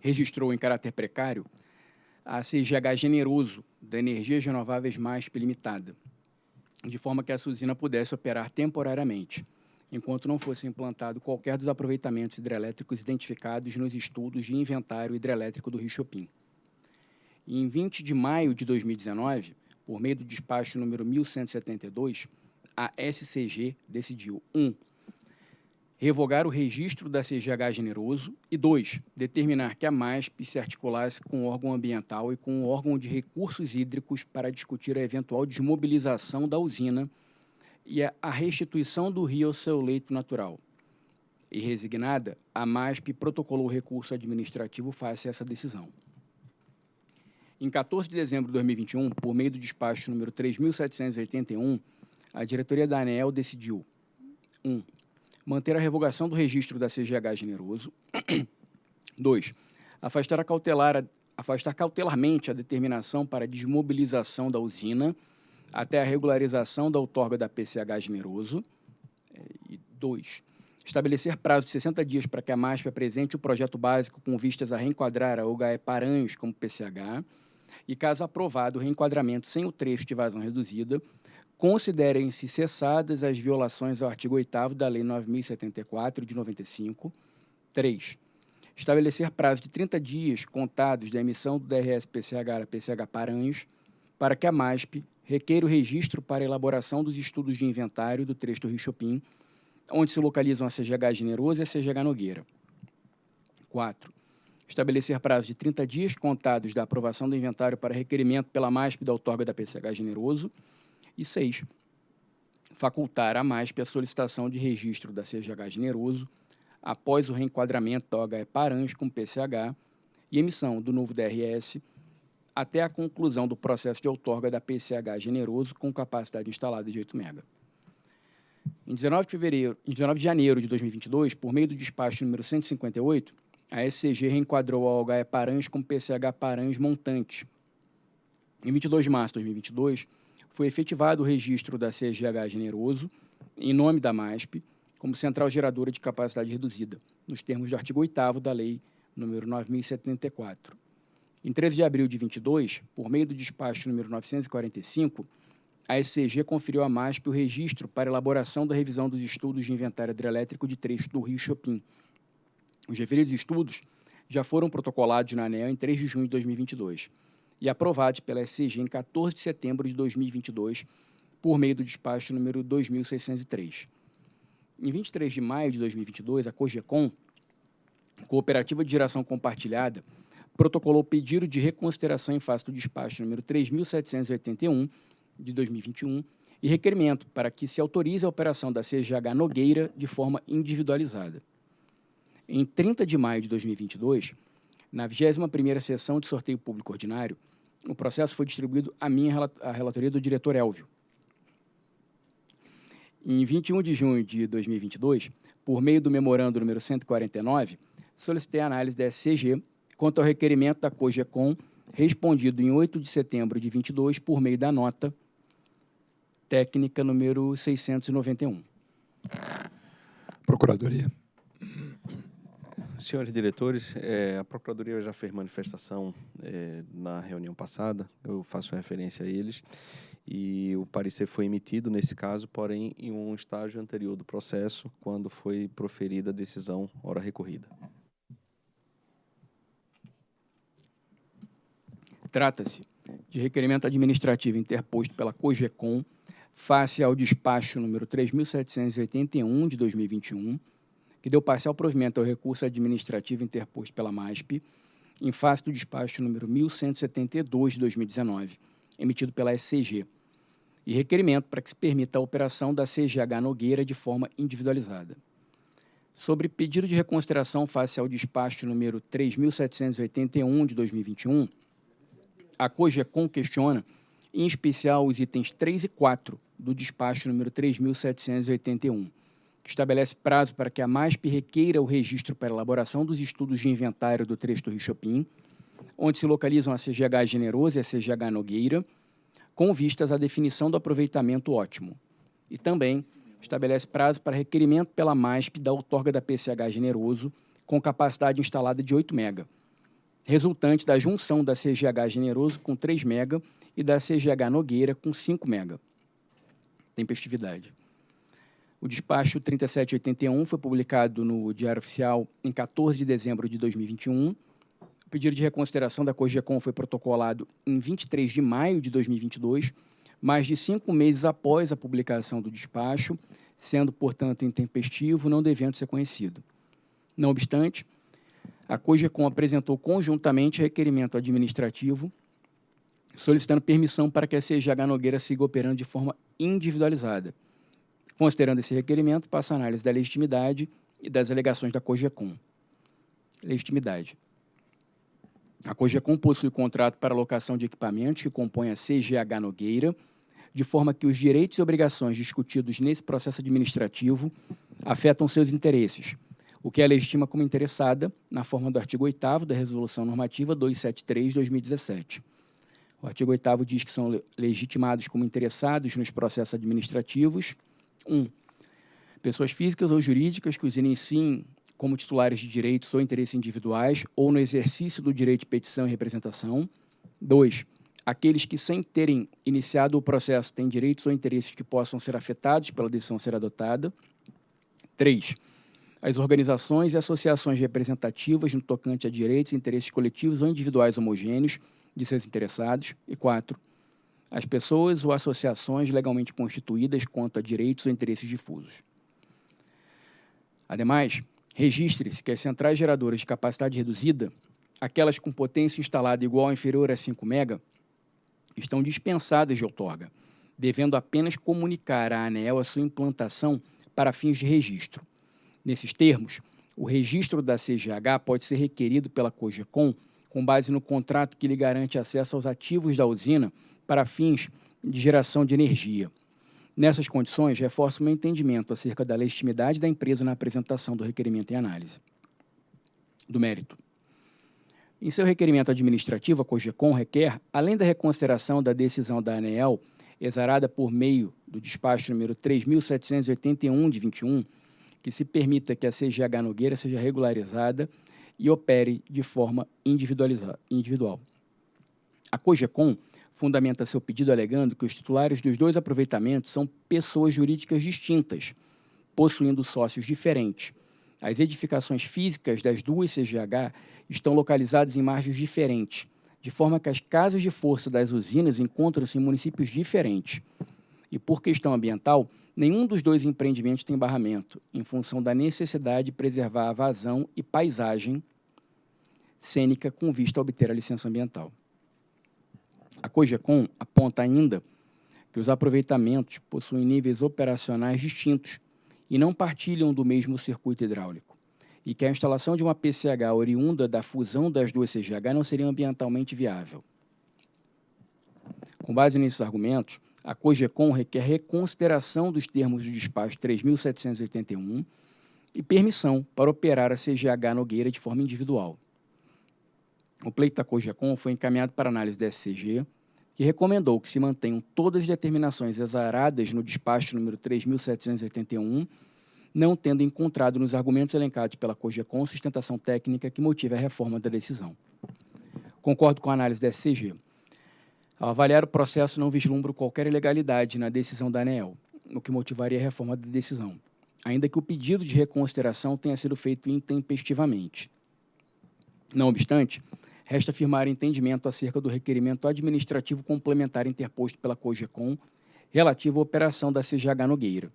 registrou em caráter precário a CGH Generoso, da Energias Renováveis MASP Limitada, de forma que essa usina pudesse operar temporariamente enquanto não fosse implantado qualquer dos aproveitamentos hidrelétricos identificados nos estudos de inventário hidrelétrico do Rio Chopin. em 20 de maio de 2019, por meio do despacho número 1172, a SCG decidiu 1. Um, revogar o registro da CGH Generoso e 2. Determinar que a MASP se articulasse com o órgão ambiental e com o órgão de recursos hídricos para discutir a eventual desmobilização da usina e a restituição do rio ao seu leito natural. E resignada, a MASP protocolou o recurso administrativo face a essa decisão. Em 14 de dezembro de 2021, por meio do despacho número 3.781, a diretoria da ANEL decidiu 1. Um, manter a revogação do registro da CGH Generoso. *clears throat* 2. Afastar, cautelar, afastar cautelarmente a determinação para desmobilização da usina até a regularização da outorga da PCH generoso. É, e dois, estabelecer prazo de 60 dias para que a MASP apresente o projeto básico com vistas a reenquadrar a UGE Paranhos como PCH e, caso aprovado o reenquadramento sem o trecho de vazão reduzida, considerem-se cessadas as violações ao artigo 8 da Lei 9.074, de 95. 3. Estabelecer prazo de 30 dias contados da emissão do DRS-PCH a PCH Paranhos para que a MASP requer o registro para elaboração dos estudos de inventário do trecho do Rio Chopin, onde se localizam a CGH Generoso e a CGH Nogueira. 4. Estabelecer prazo de 30 dias contados da aprovação do inventário para requerimento pela MASP da outorga da PCH Generoso. E 6. Facultar à MASP a solicitação de registro da CGH Generoso após o reenquadramento da OHE Paranhos com PCH e emissão do novo DRS até a conclusão do processo de outorga da PCH Generoso com capacidade instalada de 8 MB. Em 19 de, fevereiro, em 19 de janeiro de 2022, por meio do despacho número 158, a SCG reenquadrou a OHE Paranhos com PCH Paranhos montante. Em 22 de março de 2022, foi efetivado o registro da CGH Generoso, em nome da MASP, como central geradora de capacidade reduzida, nos termos do artigo 8 da Lei número 9074. Em 13 de abril de 22, por meio do despacho número 945, a SCG conferiu à MASP o registro para elaboração da revisão dos estudos de inventário hidrelétrico de trecho do Rio Chopin. Os referidos estudos já foram protocolados na ANEL em 3 de junho de 2022 e aprovados pela SCG em 14 de setembro de 2022, por meio do despacho número 2603. Em 23 de maio de 2022, a COGECOM, Cooperativa de Geração Compartilhada, protocolou pedido de reconsideração em face do despacho número 3.781 de 2021 e requerimento para que se autorize a operação da CGH Nogueira de forma individualizada. Em 30 de maio de 2022, na 21ª sessão de sorteio público ordinário, o processo foi distribuído à minha à relatoria do diretor Elvio. Em 21 de junho de 2022, por meio do memorando número 149, solicitei a análise da SCG quanto ao requerimento da COGECOM, respondido em 8 de setembro de 22 por meio da nota técnica número 691. Procuradoria. Senhores diretores, é, a Procuradoria já fez manifestação é, na reunião passada, eu faço referência a eles, e o parecer foi emitido nesse caso, porém em um estágio anterior do processo, quando foi proferida a decisão hora recorrida. Trata-se de requerimento administrativo interposto pela COGECOM face ao despacho número 3.781 de 2021, que deu parcial provimento ao recurso administrativo interposto pela MASP, em face do despacho número 1172 de 2019, emitido pela SCG, e requerimento para que se permita a operação da CGH Nogueira de forma individualizada. Sobre pedido de reconsideração face ao despacho número 3.781 de 2021, a COGECOM questiona, em especial, os itens 3 e 4 do despacho número 3.781, que estabelece prazo para que a MASP requeira o registro para elaboração dos estudos de inventário do trecho do Rio Chopin, onde se localizam a CGH Generoso e a CGH Nogueira, com vistas à definição do aproveitamento ótimo. E também estabelece prazo para requerimento pela MASP da outorga da PCH Generoso, com capacidade instalada de 8 MB, resultante da junção da CGH Generoso com 3 MB e da CGH Nogueira com 5 MB. Tempestividade. O despacho 3781 foi publicado no Diário Oficial em 14 de dezembro de 2021. O pedido de reconsideração da COGECOM foi protocolado em 23 de maio de 2022, mais de cinco meses após a publicação do despacho, sendo, portanto, intempestivo, não devendo ser conhecido. Não obstante, a COGECOM apresentou conjuntamente requerimento administrativo solicitando permissão para que a CGH Nogueira siga operando de forma individualizada. Considerando esse requerimento, passa a análise da legitimidade e das alegações da COGECOM. Legitimidade. A COGECOM possui contrato para alocação de equipamentos que compõe a CGH Nogueira, de forma que os direitos e obrigações discutidos nesse processo administrativo afetam seus interesses, o que é legitima como interessada na forma do artigo 8 da Resolução Normativa 273-2017. O artigo 8 diz que são legitimados como interessados nos processos administrativos 1. Um, pessoas físicas ou jurídicas que os iniciem como titulares de direitos ou interesses individuais ou no exercício do direito de petição e representação. 2. Aqueles que, sem terem iniciado o processo, têm direitos ou interesses que possam ser afetados pela decisão a ser adotada. 3 as organizações e associações representativas no tocante a direitos e interesses coletivos ou individuais homogêneos de seus interessados. E quatro, as pessoas ou associações legalmente constituídas quanto a direitos ou interesses difusos. Ademais, registre-se que as centrais geradoras de capacidade reduzida, aquelas com potência instalada igual ou inferior a 5 MB, estão dispensadas de outorga, devendo apenas comunicar à ANEEL a sua implantação para fins de registro. Nesses termos, o registro da CGH pode ser requerido pela COGECOM com base no contrato que lhe garante acesso aos ativos da usina para fins de geração de energia. Nessas condições, reforço meu entendimento acerca da legitimidade da empresa na apresentação do requerimento em análise. Do mérito. Em seu requerimento administrativo, a COGECOM requer, além da reconsideração da decisão da ANEEL, exarada por meio do despacho número 3.781 de 21, que se permita que a CGH Nogueira seja regularizada e opere de forma individual. A COGECOM fundamenta seu pedido alegando que os titulares dos dois aproveitamentos são pessoas jurídicas distintas, possuindo sócios diferentes. As edificações físicas das duas CGH estão localizadas em margens diferentes, de forma que as casas de força das usinas encontram-se em municípios diferentes. E por questão ambiental, nenhum dos dois empreendimentos tem barramento, em função da necessidade de preservar a vazão e paisagem cênica com vista a obter a licença ambiental. A COGECOM aponta ainda que os aproveitamentos possuem níveis operacionais distintos e não partilham do mesmo circuito hidráulico, e que a instalação de uma PCH oriunda da fusão das duas CGH não seria ambientalmente viável. Com base nesses argumentos, a COGECOM requer reconsideração dos termos do despacho 3.781 e permissão para operar a CGH Nogueira de forma individual. O pleito da COGECOM foi encaminhado para análise da SCG, que recomendou que se mantenham todas as determinações exaradas no despacho número 3.781, não tendo encontrado nos argumentos elencados pela COGECOM sustentação técnica que motive a reforma da decisão. Concordo com a análise da SCG. Ao avaliar o processo, não vislumbro qualquer ilegalidade na decisão da ANEEL, o que motivaria a reforma da decisão, ainda que o pedido de reconsideração tenha sido feito intempestivamente. Não obstante, resta afirmar entendimento acerca do requerimento administrativo complementar interposto pela COGECOM relativo à operação da CGH Nogueira.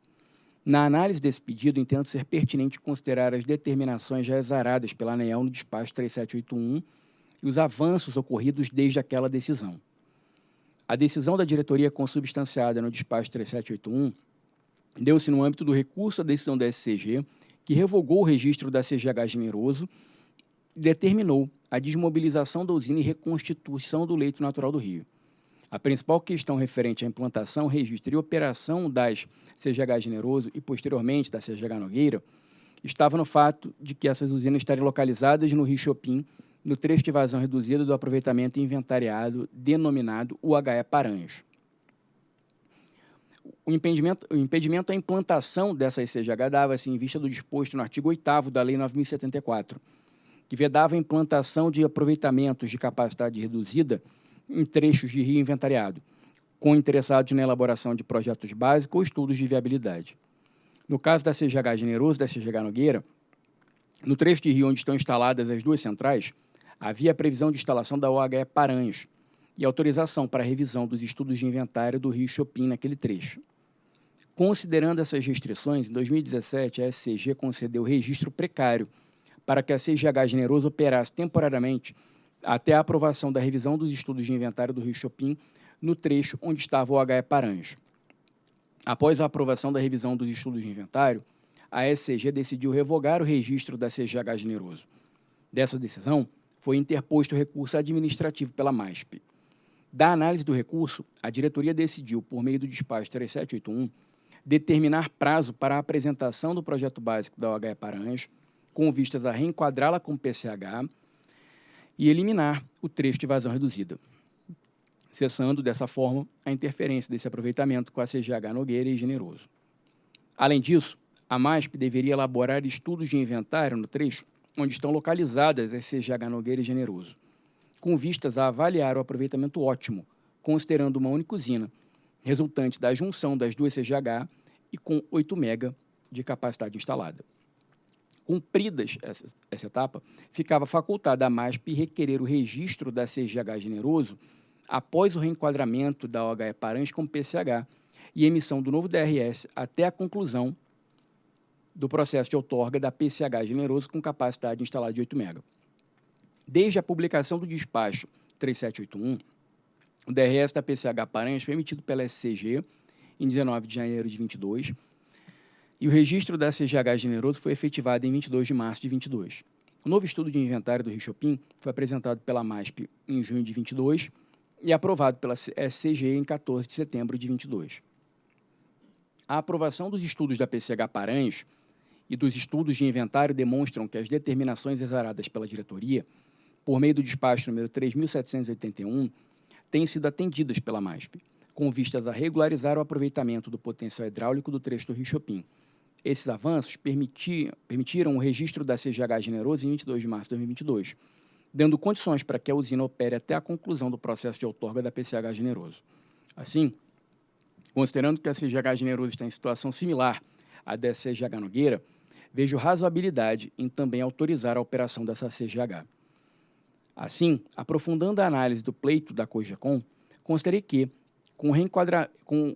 Na análise desse pedido, entendo ser pertinente considerar as determinações já exaradas pela ANEEL no despacho 3781 e os avanços ocorridos desde aquela decisão. A decisão da diretoria consubstanciada no despacho 3781 deu-se no âmbito do recurso à decisão da SCG, que revogou o registro da CGH Generoso determinou a desmobilização da usina e reconstituição do leito natural do rio. A principal questão referente à implantação, registro e operação das CGH Generoso e, posteriormente, da CGH Nogueira, estava no fato de que essas usinas estariam localizadas no Rio Chopin, no trecho de vazão reduzida do aproveitamento inventariado denominado UHE Paranhos. O impedimento, o impedimento à implantação dessas CGH dava-se em vista do disposto no artigo 8 da Lei 9.074, que vedava a implantação de aproveitamentos de capacidade reduzida em trechos de rio inventariado, com interessados na elaboração de projetos básicos ou estudos de viabilidade. No caso da CGH Generoso e da CGH Nogueira, no trecho de rio onde estão instaladas as duas centrais, havia a previsão de instalação da OHE Paranhos e autorização para revisão dos estudos de inventário do rio Chopin naquele trecho. Considerando essas restrições, em 2017 a SCG concedeu registro precário para que a CGH Generoso operasse temporariamente até a aprovação da revisão dos estudos de inventário do Rio Chopin no trecho onde estava o HE Paranhos. Após a aprovação da revisão dos estudos de inventário, a SCG decidiu revogar o registro da CGH Generoso. Dessa decisão, foi interposto recurso administrativo pela MASP. Da análise do recurso, a diretoria decidiu, por meio do despacho 3781, determinar prazo para a apresentação do projeto básico da OHE Paranhos com vistas a reenquadrá-la com PCH e eliminar o trecho de vazão reduzida, cessando dessa forma a interferência desse aproveitamento com a CGH Nogueira e Generoso. Além disso, a MASP deveria elaborar estudos de inventário no trecho onde estão localizadas as CGH Nogueira e Generoso, com vistas a avaliar o aproveitamento ótimo, considerando uma única usina, resultante da junção das duas CGH e com 8 MB de capacidade instalada. Cumpridas essa, essa etapa, ficava facultada à MASP requerer o registro da CGH Generoso após o reenquadramento da OHE Paranhos com PCH e emissão do novo DRS até a conclusão do processo de outorga da PCH Generoso com capacidade instalada de 8 MB. Desde a publicação do despacho 3781, o DRS da PCH Paranhos foi emitido pela SCG em 19 de janeiro de 22 e o registro da CGH Generoso foi efetivado em 22 de março de 22. O novo estudo de inventário do Rio Chopin foi apresentado pela MASP em junho de 22 e aprovado pela SCG em 14 de setembro de 22. A aprovação dos estudos da PCH Paranhos e dos estudos de inventário demonstram que as determinações exaradas pela diretoria, por meio do despacho número 3.781, têm sido atendidas pela MASP, com vistas a regularizar o aproveitamento do potencial hidráulico do trecho do Rio Chopin, Esses avanços permitiram o registro da CGH Generoso em 22 de março de 2022, dando condições para que a usina opere até a conclusão do processo de outorga da PCH Generoso. Assim, considerando que a CGH Generoso está em situação similar à da CGH Nogueira, vejo razoabilidade em também autorizar a operação dessa CGH. Assim, aprofundando a análise do pleito da COGECOM, considerei que, com, reenquadra... com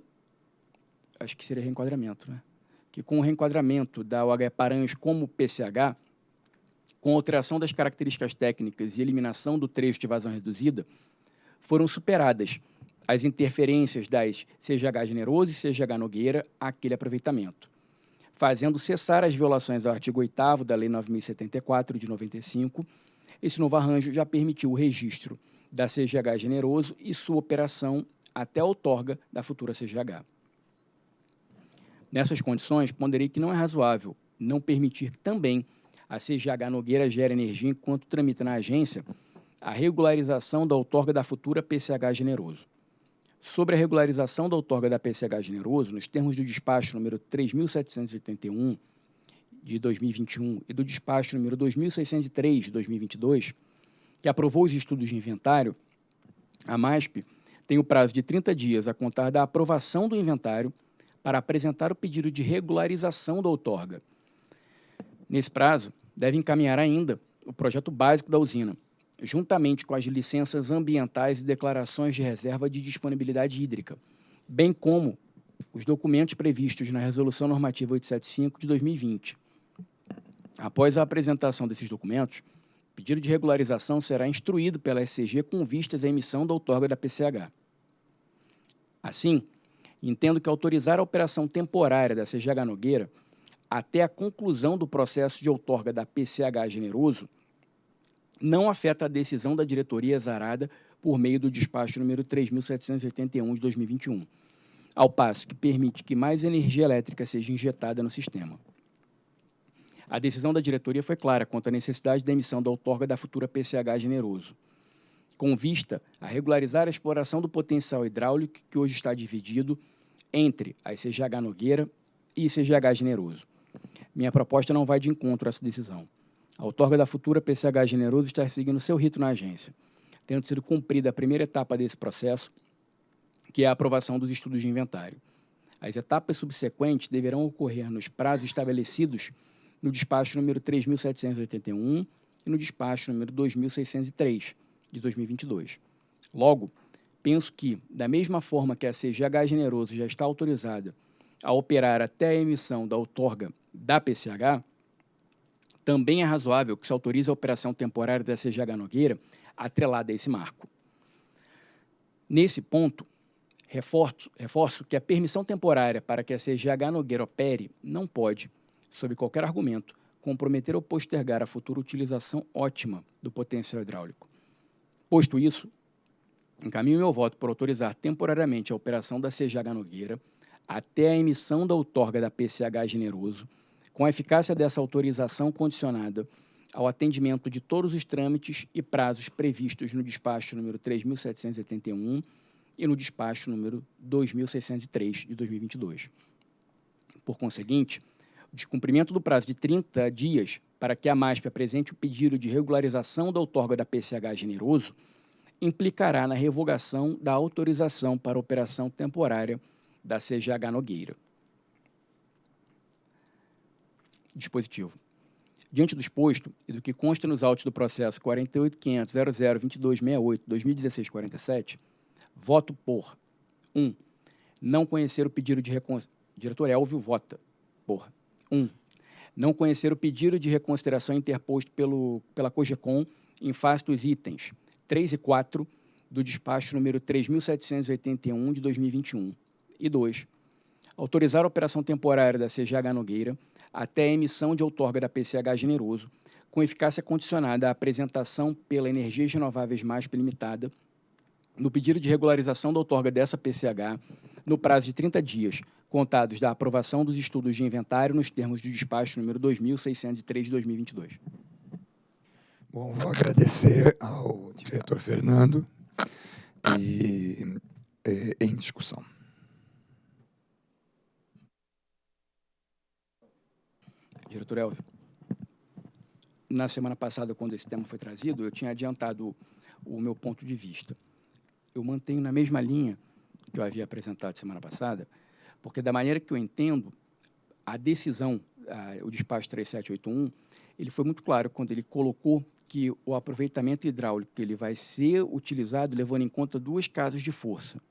acho que seria reenquadramento, né? Que com o reenquadramento da OH Paranhos como PCH, com alteração das características técnicas e eliminação do trecho de vazão reduzida, foram superadas as interferências das CGH Generoso e CGH Nogueira àquele aproveitamento, fazendo cessar as violações ao artigo 8 da Lei 9.074, de 95. Esse novo arranjo já permitiu o registro da CGH Generoso e sua operação até a outorga da futura CGH. Nessas condições, ponderei que não é razoável não permitir também a CGH Nogueira Gera Energia enquanto tramita na agência a regularização da outorga da futura PCH Generoso. Sobre a regularização da outorga da PCH Generoso, nos termos do despacho número 3.781 de 2021 e do despacho número 2.603 de 2022, que aprovou os estudos de inventário, a MASP tem o prazo de 30 dias a contar da aprovação do inventário para apresentar o pedido de regularização da outorga. Nesse prazo, deve encaminhar ainda o projeto básico da usina, juntamente com as licenças ambientais e declarações de reserva de disponibilidade hídrica, bem como os documentos previstos na Resolução Normativa 875 de 2020. Após a apresentação desses documentos, o pedido de regularização será instruído pela SCG com vistas à emissão da outorga da PCH. Assim, entendo que autorizar a operação temporária da CGH Nogueira até a conclusão do processo de outorga da PCH Generoso não afeta a decisão da diretoria exarada por meio do despacho número 3.781 de 2021, ao passo que permite que mais energia elétrica seja injetada no sistema. A decisão da diretoria foi clara quanto à necessidade da emissão da outorga da futura PCH Generoso com vista a regularizar a exploração do potencial hidráulico que hoje está dividido entre a CGH Nogueira e CGH Generoso. Minha proposta não vai de encontro a essa decisão. A outorga da futura PCH Generoso está seguindo seu rito na agência, tendo sido cumprida a primeira etapa desse processo, que é a aprovação dos estudos de inventário. As etapas subsequentes deverão ocorrer nos prazos estabelecidos no despacho número 3.781 e no despacho número 2.603, de 2022. Logo, penso que, da mesma forma que a CGH Generoso já está autorizada a operar até a emissão da outorga da PCH, também é razoável que se autorize a operação temporária da CGH Nogueira atrelada a esse marco. Nesse ponto, reforço, reforço que a permissão temporária para que a CGH Nogueira opere não pode, sob qualquer argumento, comprometer ou postergar a futura utilização ótima do potencial hidráulico. Posto isso, encaminho meu voto por autorizar temporariamente a operação da CGH Nogueira até a emissão da outorga da PCH Generoso, com a eficácia dessa autorização condicionada ao atendimento de todos os trâmites e prazos previstos no despacho número 3.781 e no despacho número 2.603 de 2022. Por conseguinte, o descumprimento do prazo de 30 dias para que a MASP apresente o pedido de regularização da outorga da PCH Generoso, implicará na revogação da autorização para operação temporária da CGH Nogueira. Dispositivo. Diante do exposto e do que consta nos autos do processo 48.500.00.2268.2016.47, voto por 1. Um, não conhecer o pedido de reconsideração. Diretor Elvio vota por 1. Um, não conhecer o pedido de reconsideração interposto pelo, pela COGECOM em face dos itens 3 e 4 do despacho número 3.781 de 2021. E 2. Autorizar a operação temporária da CGH Nogueira até a emissão de outorga da PCH Generoso, com eficácia condicionada à apresentação pela Energias Renováveis Mais Limitada no pedido de regularização da outorga dessa PCH no prazo de 30 dias, contados da aprovação dos estudos de inventário nos termos do despacho número 2603 de 2022. Bom, vou agradecer ao diretor Fernando e é, em discussão. diretor Elvio. Na semana passada, quando esse tema foi trazido, eu tinha adiantado o meu ponto de vista. Eu mantenho na mesma linha que eu havia apresentado semana passada, porque da maneira que eu entendo, a decisão, o despacho 3781, ele foi muito claro quando ele colocou que o aproveitamento hidráulico ele vai ser utilizado levando em conta duas casas de força.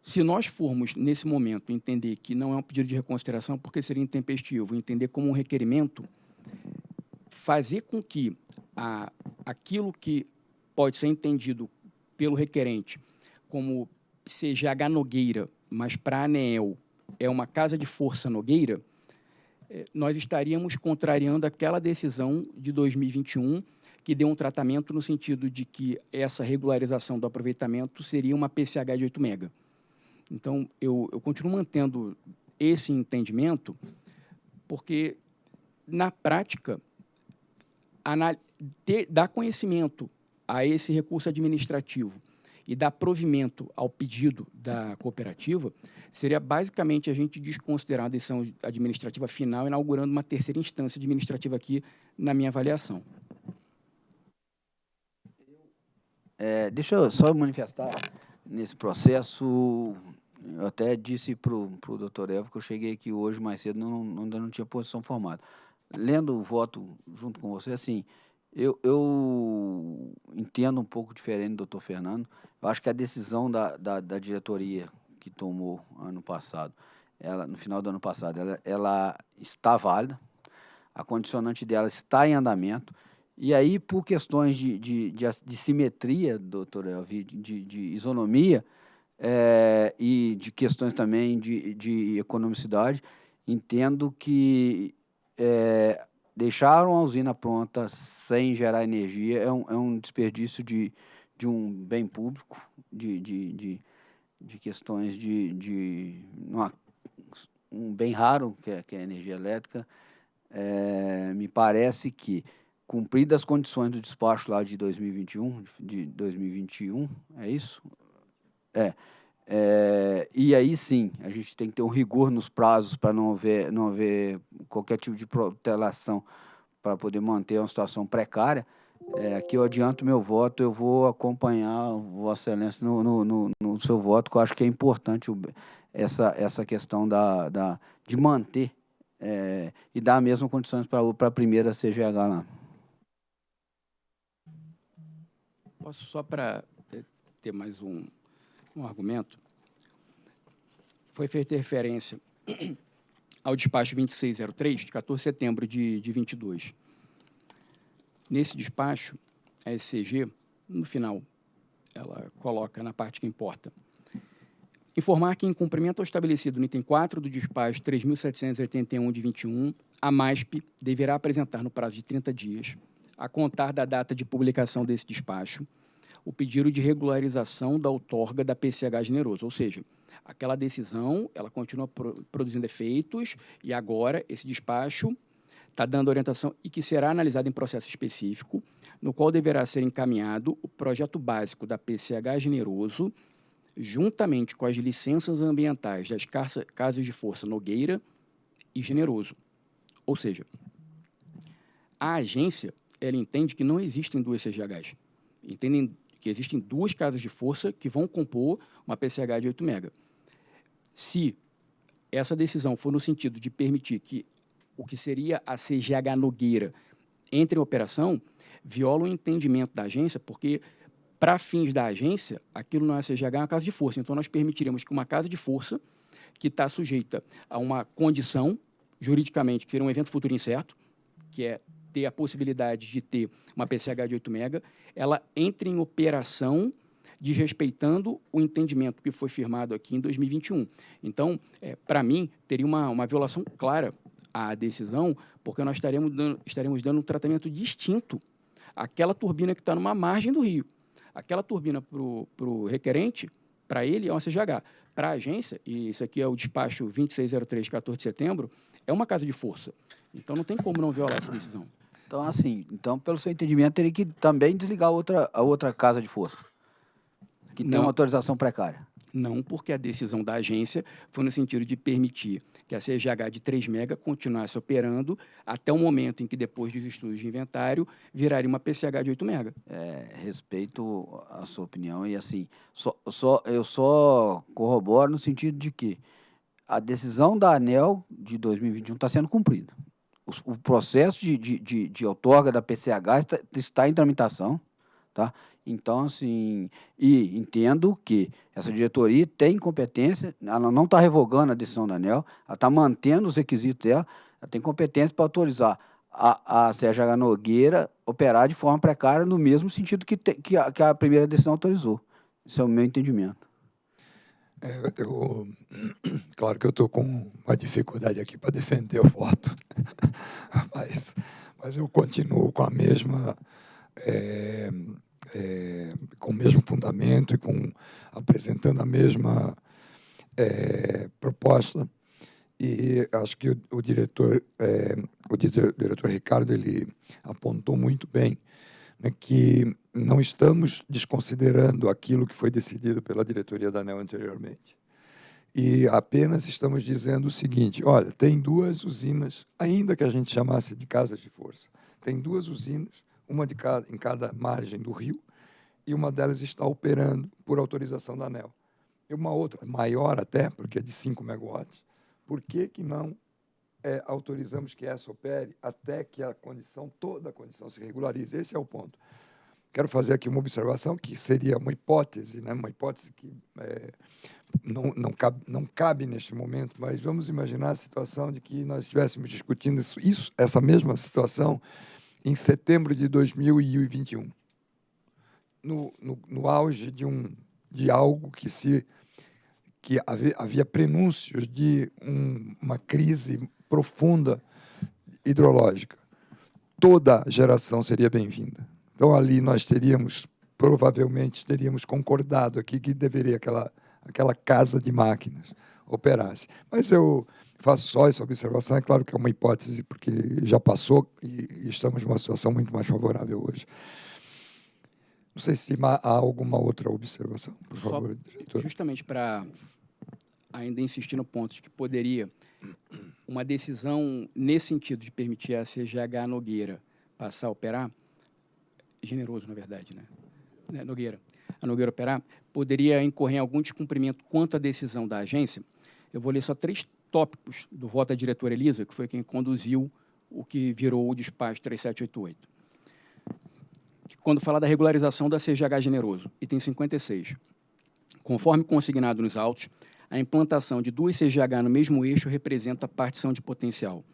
Se nós formos, nesse momento, entender que não é um pedido de reconsideração porque seria intempestivo, entender como um requerimento, fazer com que a, aquilo que pode ser entendido pelo requerente como CGH Nogueira, mas para a ANEEL é uma casa de força Nogueira, eh, nós estaríamos contrariando aquela decisão de 2021 que deu um tratamento no sentido de que essa regularização do aproveitamento seria uma PCH de 8 mega. Então, eu, eu continuo mantendo esse entendimento, porque, na prática, dar conhecimento a esse recurso administrativo e dar provimento ao pedido da cooperativa seria basicamente a gente desconsiderar a decisão administrativa final, inaugurando uma terceira instância administrativa aqui, na minha avaliação. É, deixa eu só manifestar nesse processo eu até disse para o doutor Evo que eu cheguei aqui hoje mais cedo, não, não, ainda não tinha posição formada. Lendo o voto junto com você, assim, eu, eu entendo um pouco diferente do doutor Fernando. Eu acho que a decisão da, da, da, diretoria que tomou ano passado, ela, no final do ano passado, ela, ela está válida, a condicionante dela está em andamento, e aí, por questões de, de, de, de simetria, doutor Elvi, de, de isonomia, é, e de questões também de, de economicidade, entendo que é, deixar uma usina pronta sem gerar energia é um, é um desperdício de, de um bem público, de, de, de, de questões de, de uma, um bem raro, que é, que é a energia elétrica. É, me parece que, cumpridas as condições do despacho lá de 2021, de 2021, é isso? É, é, e aí sim, a gente tem que ter um rigor nos prazos para não haver, não haver qualquer tipo de protelação para poder manter uma situação precária. É, aqui eu adianto meu voto, eu vou acompanhar Vossa Excelência no, no, no, no seu voto, que eu acho que é importante o, essa, essa questão da, da, de manter é, e dar as mesmas condições para a primeira CGH lá. Posso só para é, ter mais um, um argumento, foi feita referência ao despacho 2603, de 14 de setembro de, de 22. Nesse despacho, a SCG, no final, ela coloca na parte que importa, informar que, em cumprimento ao estabelecido no item 4 do despacho 3.781 de 21, a MASP deverá apresentar no prazo de 30 dias, a contar da data de publicação desse despacho, o pedido de regularização da outorga da PCH generoso, ou seja, aquela decisão ela continua pro, produzindo efeitos e agora esse despacho está dando orientação e que será analisado em processo específico, no qual deverá ser encaminhado o projeto básico da PCH generoso, juntamente com as licenças ambientais das casas de força Nogueira e Generoso. Ou seja, a agência ela entende que não existem duas CGHs. Entendem que existem duas casas de força que vão compor uma PCH de 8 mega. Se essa decisão for no sentido de permitir que o que seria a CGH Nogueira entre em operação, viola o entendimento da agência, porque para fins da agência, aquilo não é CGH, é uma casa de força. Então, nós permitiremos que uma casa de força, que está sujeita a uma condição, juridicamente, que seria um evento futuro incerto, que é ter a possibilidade de ter uma PCH de 8 mega, ela entre em operação desrespeitando o entendimento que foi firmado aqui em 2021. Então, é, para mim, teria uma, uma violação clara à decisão, porque nós estaremos dando, estaremos dando um tratamento distinto àquela turbina que está numa margem do rio. Aquela turbina para o requerente, para ele, é uma CGH. Para a agência, e isso aqui é o despacho 2603 de 14 de setembro, é uma casa de força. Então, não tem como não violar essa decisão. Então, assim, então, pelo seu entendimento, teria que também desligar a outra, a outra casa de força, que tem uma autorização precária. Não, porque a decisão da agência foi no sentido de permitir que a CGH de 3 mega continuasse operando até o momento em que, depois dos estudos de inventário, viraria uma PCH de 8 mega. É, respeito a sua opinião e assim, só, só, eu só corroboro no sentido de que a decisão da ANEL de 2021 está sendo cumprida. O, o processo de, de, de, de outorga da PCH está, está em tramitação, tá? Então, assim, e entendo que essa diretoria tem competência, ela não está revogando a decisão da ANEL, ela está mantendo os requisitos dela, ela tem competência para autorizar a, a Sérgio Nogueira operar de forma precária no mesmo sentido que, te, que, a, que a primeira decisão autorizou. Esse é o meu entendimento. É, eu, *clears throat* claro que eu estou com uma dificuldade aqui para defender o voto, *laughs* mas, mas eu continuo com a mesma é, é, com o mesmo fundamento e com apresentando a mesma é, proposta. E acho que o, o diretor, é, o diretor Ricardo, ele apontou muito bem né, que não estamos desconsiderando aquilo que foi decidido pela diretoria da ANEL anteriormente. E apenas estamos dizendo o seguinte, olha, tem duas usinas, ainda que a gente chamasse de casas de força, tem duas usinas uma de cada, em cada margem do rio, e uma delas está operando por autorização da ANEL. E uma outra, maior até, porque é de 5 megawatts, por que, que não é, autorizamos que essa opere até que a condição, toda a condição se regularize? Esse é o ponto. Quero fazer aqui uma observação que seria uma hipótese, né? uma hipótese que é, não, não, cabe, não cabe neste momento, mas vamos imaginar a situação de que nós estivéssemos discutindo isso, isso essa mesma situação em setembro de 2021, no, no, no auge de, um, de algo que se que havia, havia prenúncios de um, uma crise profunda hidrológica. Toda geração seria bem-vinda. Então ali nós teríamos provavelmente teríamos concordado aqui que deveria aquela aquela casa de máquinas operasse. Mas eu faço só essa observação, é claro que é uma hipótese, porque já passou e estamos numa situação muito mais favorável hoje. Não sei se há alguma outra observação, por só, favor, diretor. Justamente para ainda insistir no ponto de que poderia uma decisão nesse sentido de permitir a CGH Nogueira passar a operar, generoso, na verdade, né? né? Nogueira, a Nogueira operar, poderia incorrer em algum descumprimento quanto à decisão da agência. Eu vou ler só três tópicos do voto da diretora Elisa, que foi quem conduziu o que virou o despacho 3788. Quando fala da regularização da CGH Generoso, item 56. Conforme consignado nos autos, a implantação de duas CGH no mesmo eixo representa partição de potencial.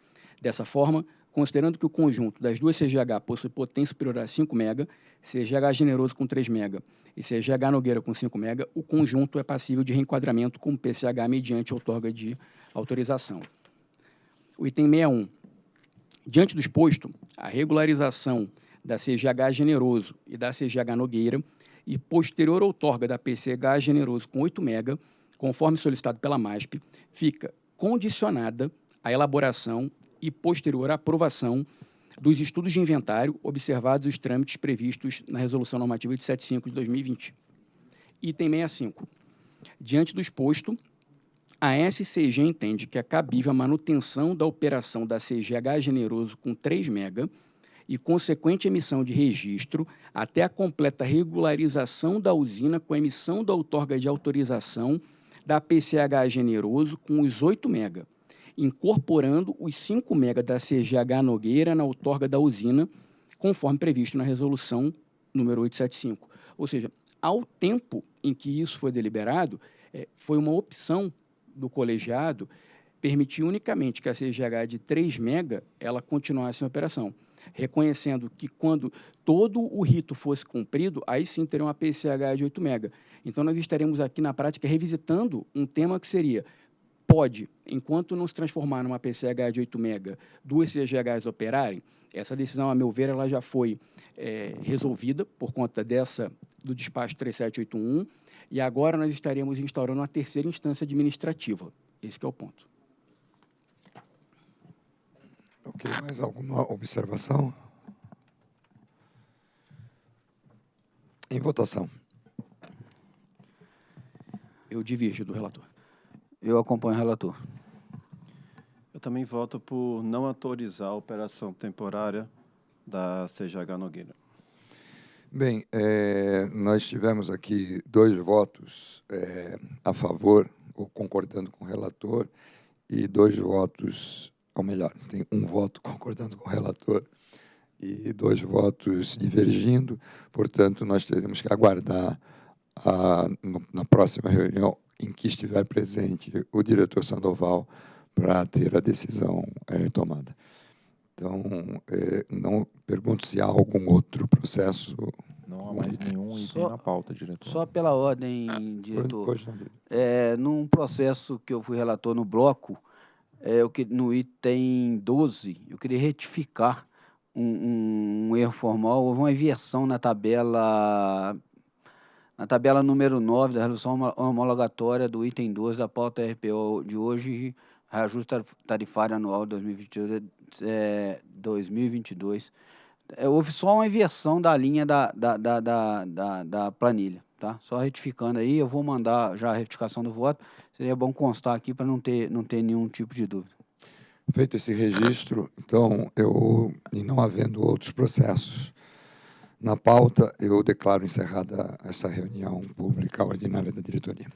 Dessa forma, considerando que o conjunto das duas CGH possui potência superior a 5 MB, CGH Generoso com 3 MB e CGH Nogueira com 5 MB, o conjunto é passível de reenquadramento como PCH mediante outorga de autorização. O item 61. Diante do exposto, a regularização da CGH Generoso e da CGH Nogueira e posterior outorga da PCH Generoso com 8 MB, conforme solicitado pela MASP, fica condicionada à elaboração e posterior aprovação dos estudos de inventário observados os trâmites previstos na Resolução Normativa 875 de 2020. Item 65. Diante do exposto, a SCG entende que é cabível a manutenção da operação da CGH Generoso com 3 MB e consequente emissão de registro até a completa regularização da usina com a emissão da outorga de autorização da PCH Generoso com os 8 MB, incorporando os 5 MB da CGH Nogueira na outorga da usina, conforme previsto na resolução número 875. Ou seja, ao tempo em que isso foi deliberado, é, foi uma opção do colegiado permitir unicamente que a CGH de 3 mega ela continuasse em operação, reconhecendo que quando todo o rito fosse cumprido, aí sim teria uma PCH de 8 mega. Então nós estaremos aqui na prática revisitando um tema que seria pode, enquanto não se transformar numa PCH de 8 mega, duas CGHs operarem, essa decisão, a meu ver, ela já foi é, resolvida por conta dessa do despacho 3781, e agora nós estaremos instaurando uma terceira instância administrativa. Esse é o ponto. Ok, mais alguma observação? Em votação. Eu Eu divirjo do relator. Eu acompanho o relator. Eu também voto por não autorizar a operação temporária da CGH Nogueira. Bem, é, nós tivemos aqui dois votos é, a favor, ou concordando com o relator, e dois votos, ou melhor, tem um voto *laughs* concordando com o relator e dois votos divergindo, portanto, nós teremos que aguardar a, no, na próxima reunião em que estiver presente o diretor Sandoval para ter a decisão é, tomada. Então, é, não pergunto se há algum outro processo. Não há mais nenhum item Só- na pauta, diretor. Só pela ordem, diretor. Pois não, diretor. É, num processo que eu fui relator no bloco, é, eu que, no item 12, eu queria retificar um, um- um erro formal. Houve uma inversão na tabela na tabela número 9 da resolução homo- homologatória do item 12 da pauta RPO de hoje, reajuste tarif- tarifário anual 2022, é, 2022. É, houve só uma inversão da linha da, da, da, da, da, planilha, tá? Só retificando aí, eu vou mandar já a retificação do voto. Seria bom constar aqui para não ter, não ter nenhum tipo de dúvida. Feito esse registro, então, eu, e não havendo outros processos na pauta, eu declaro encerrada essa reunião pública ordinária da diretoria.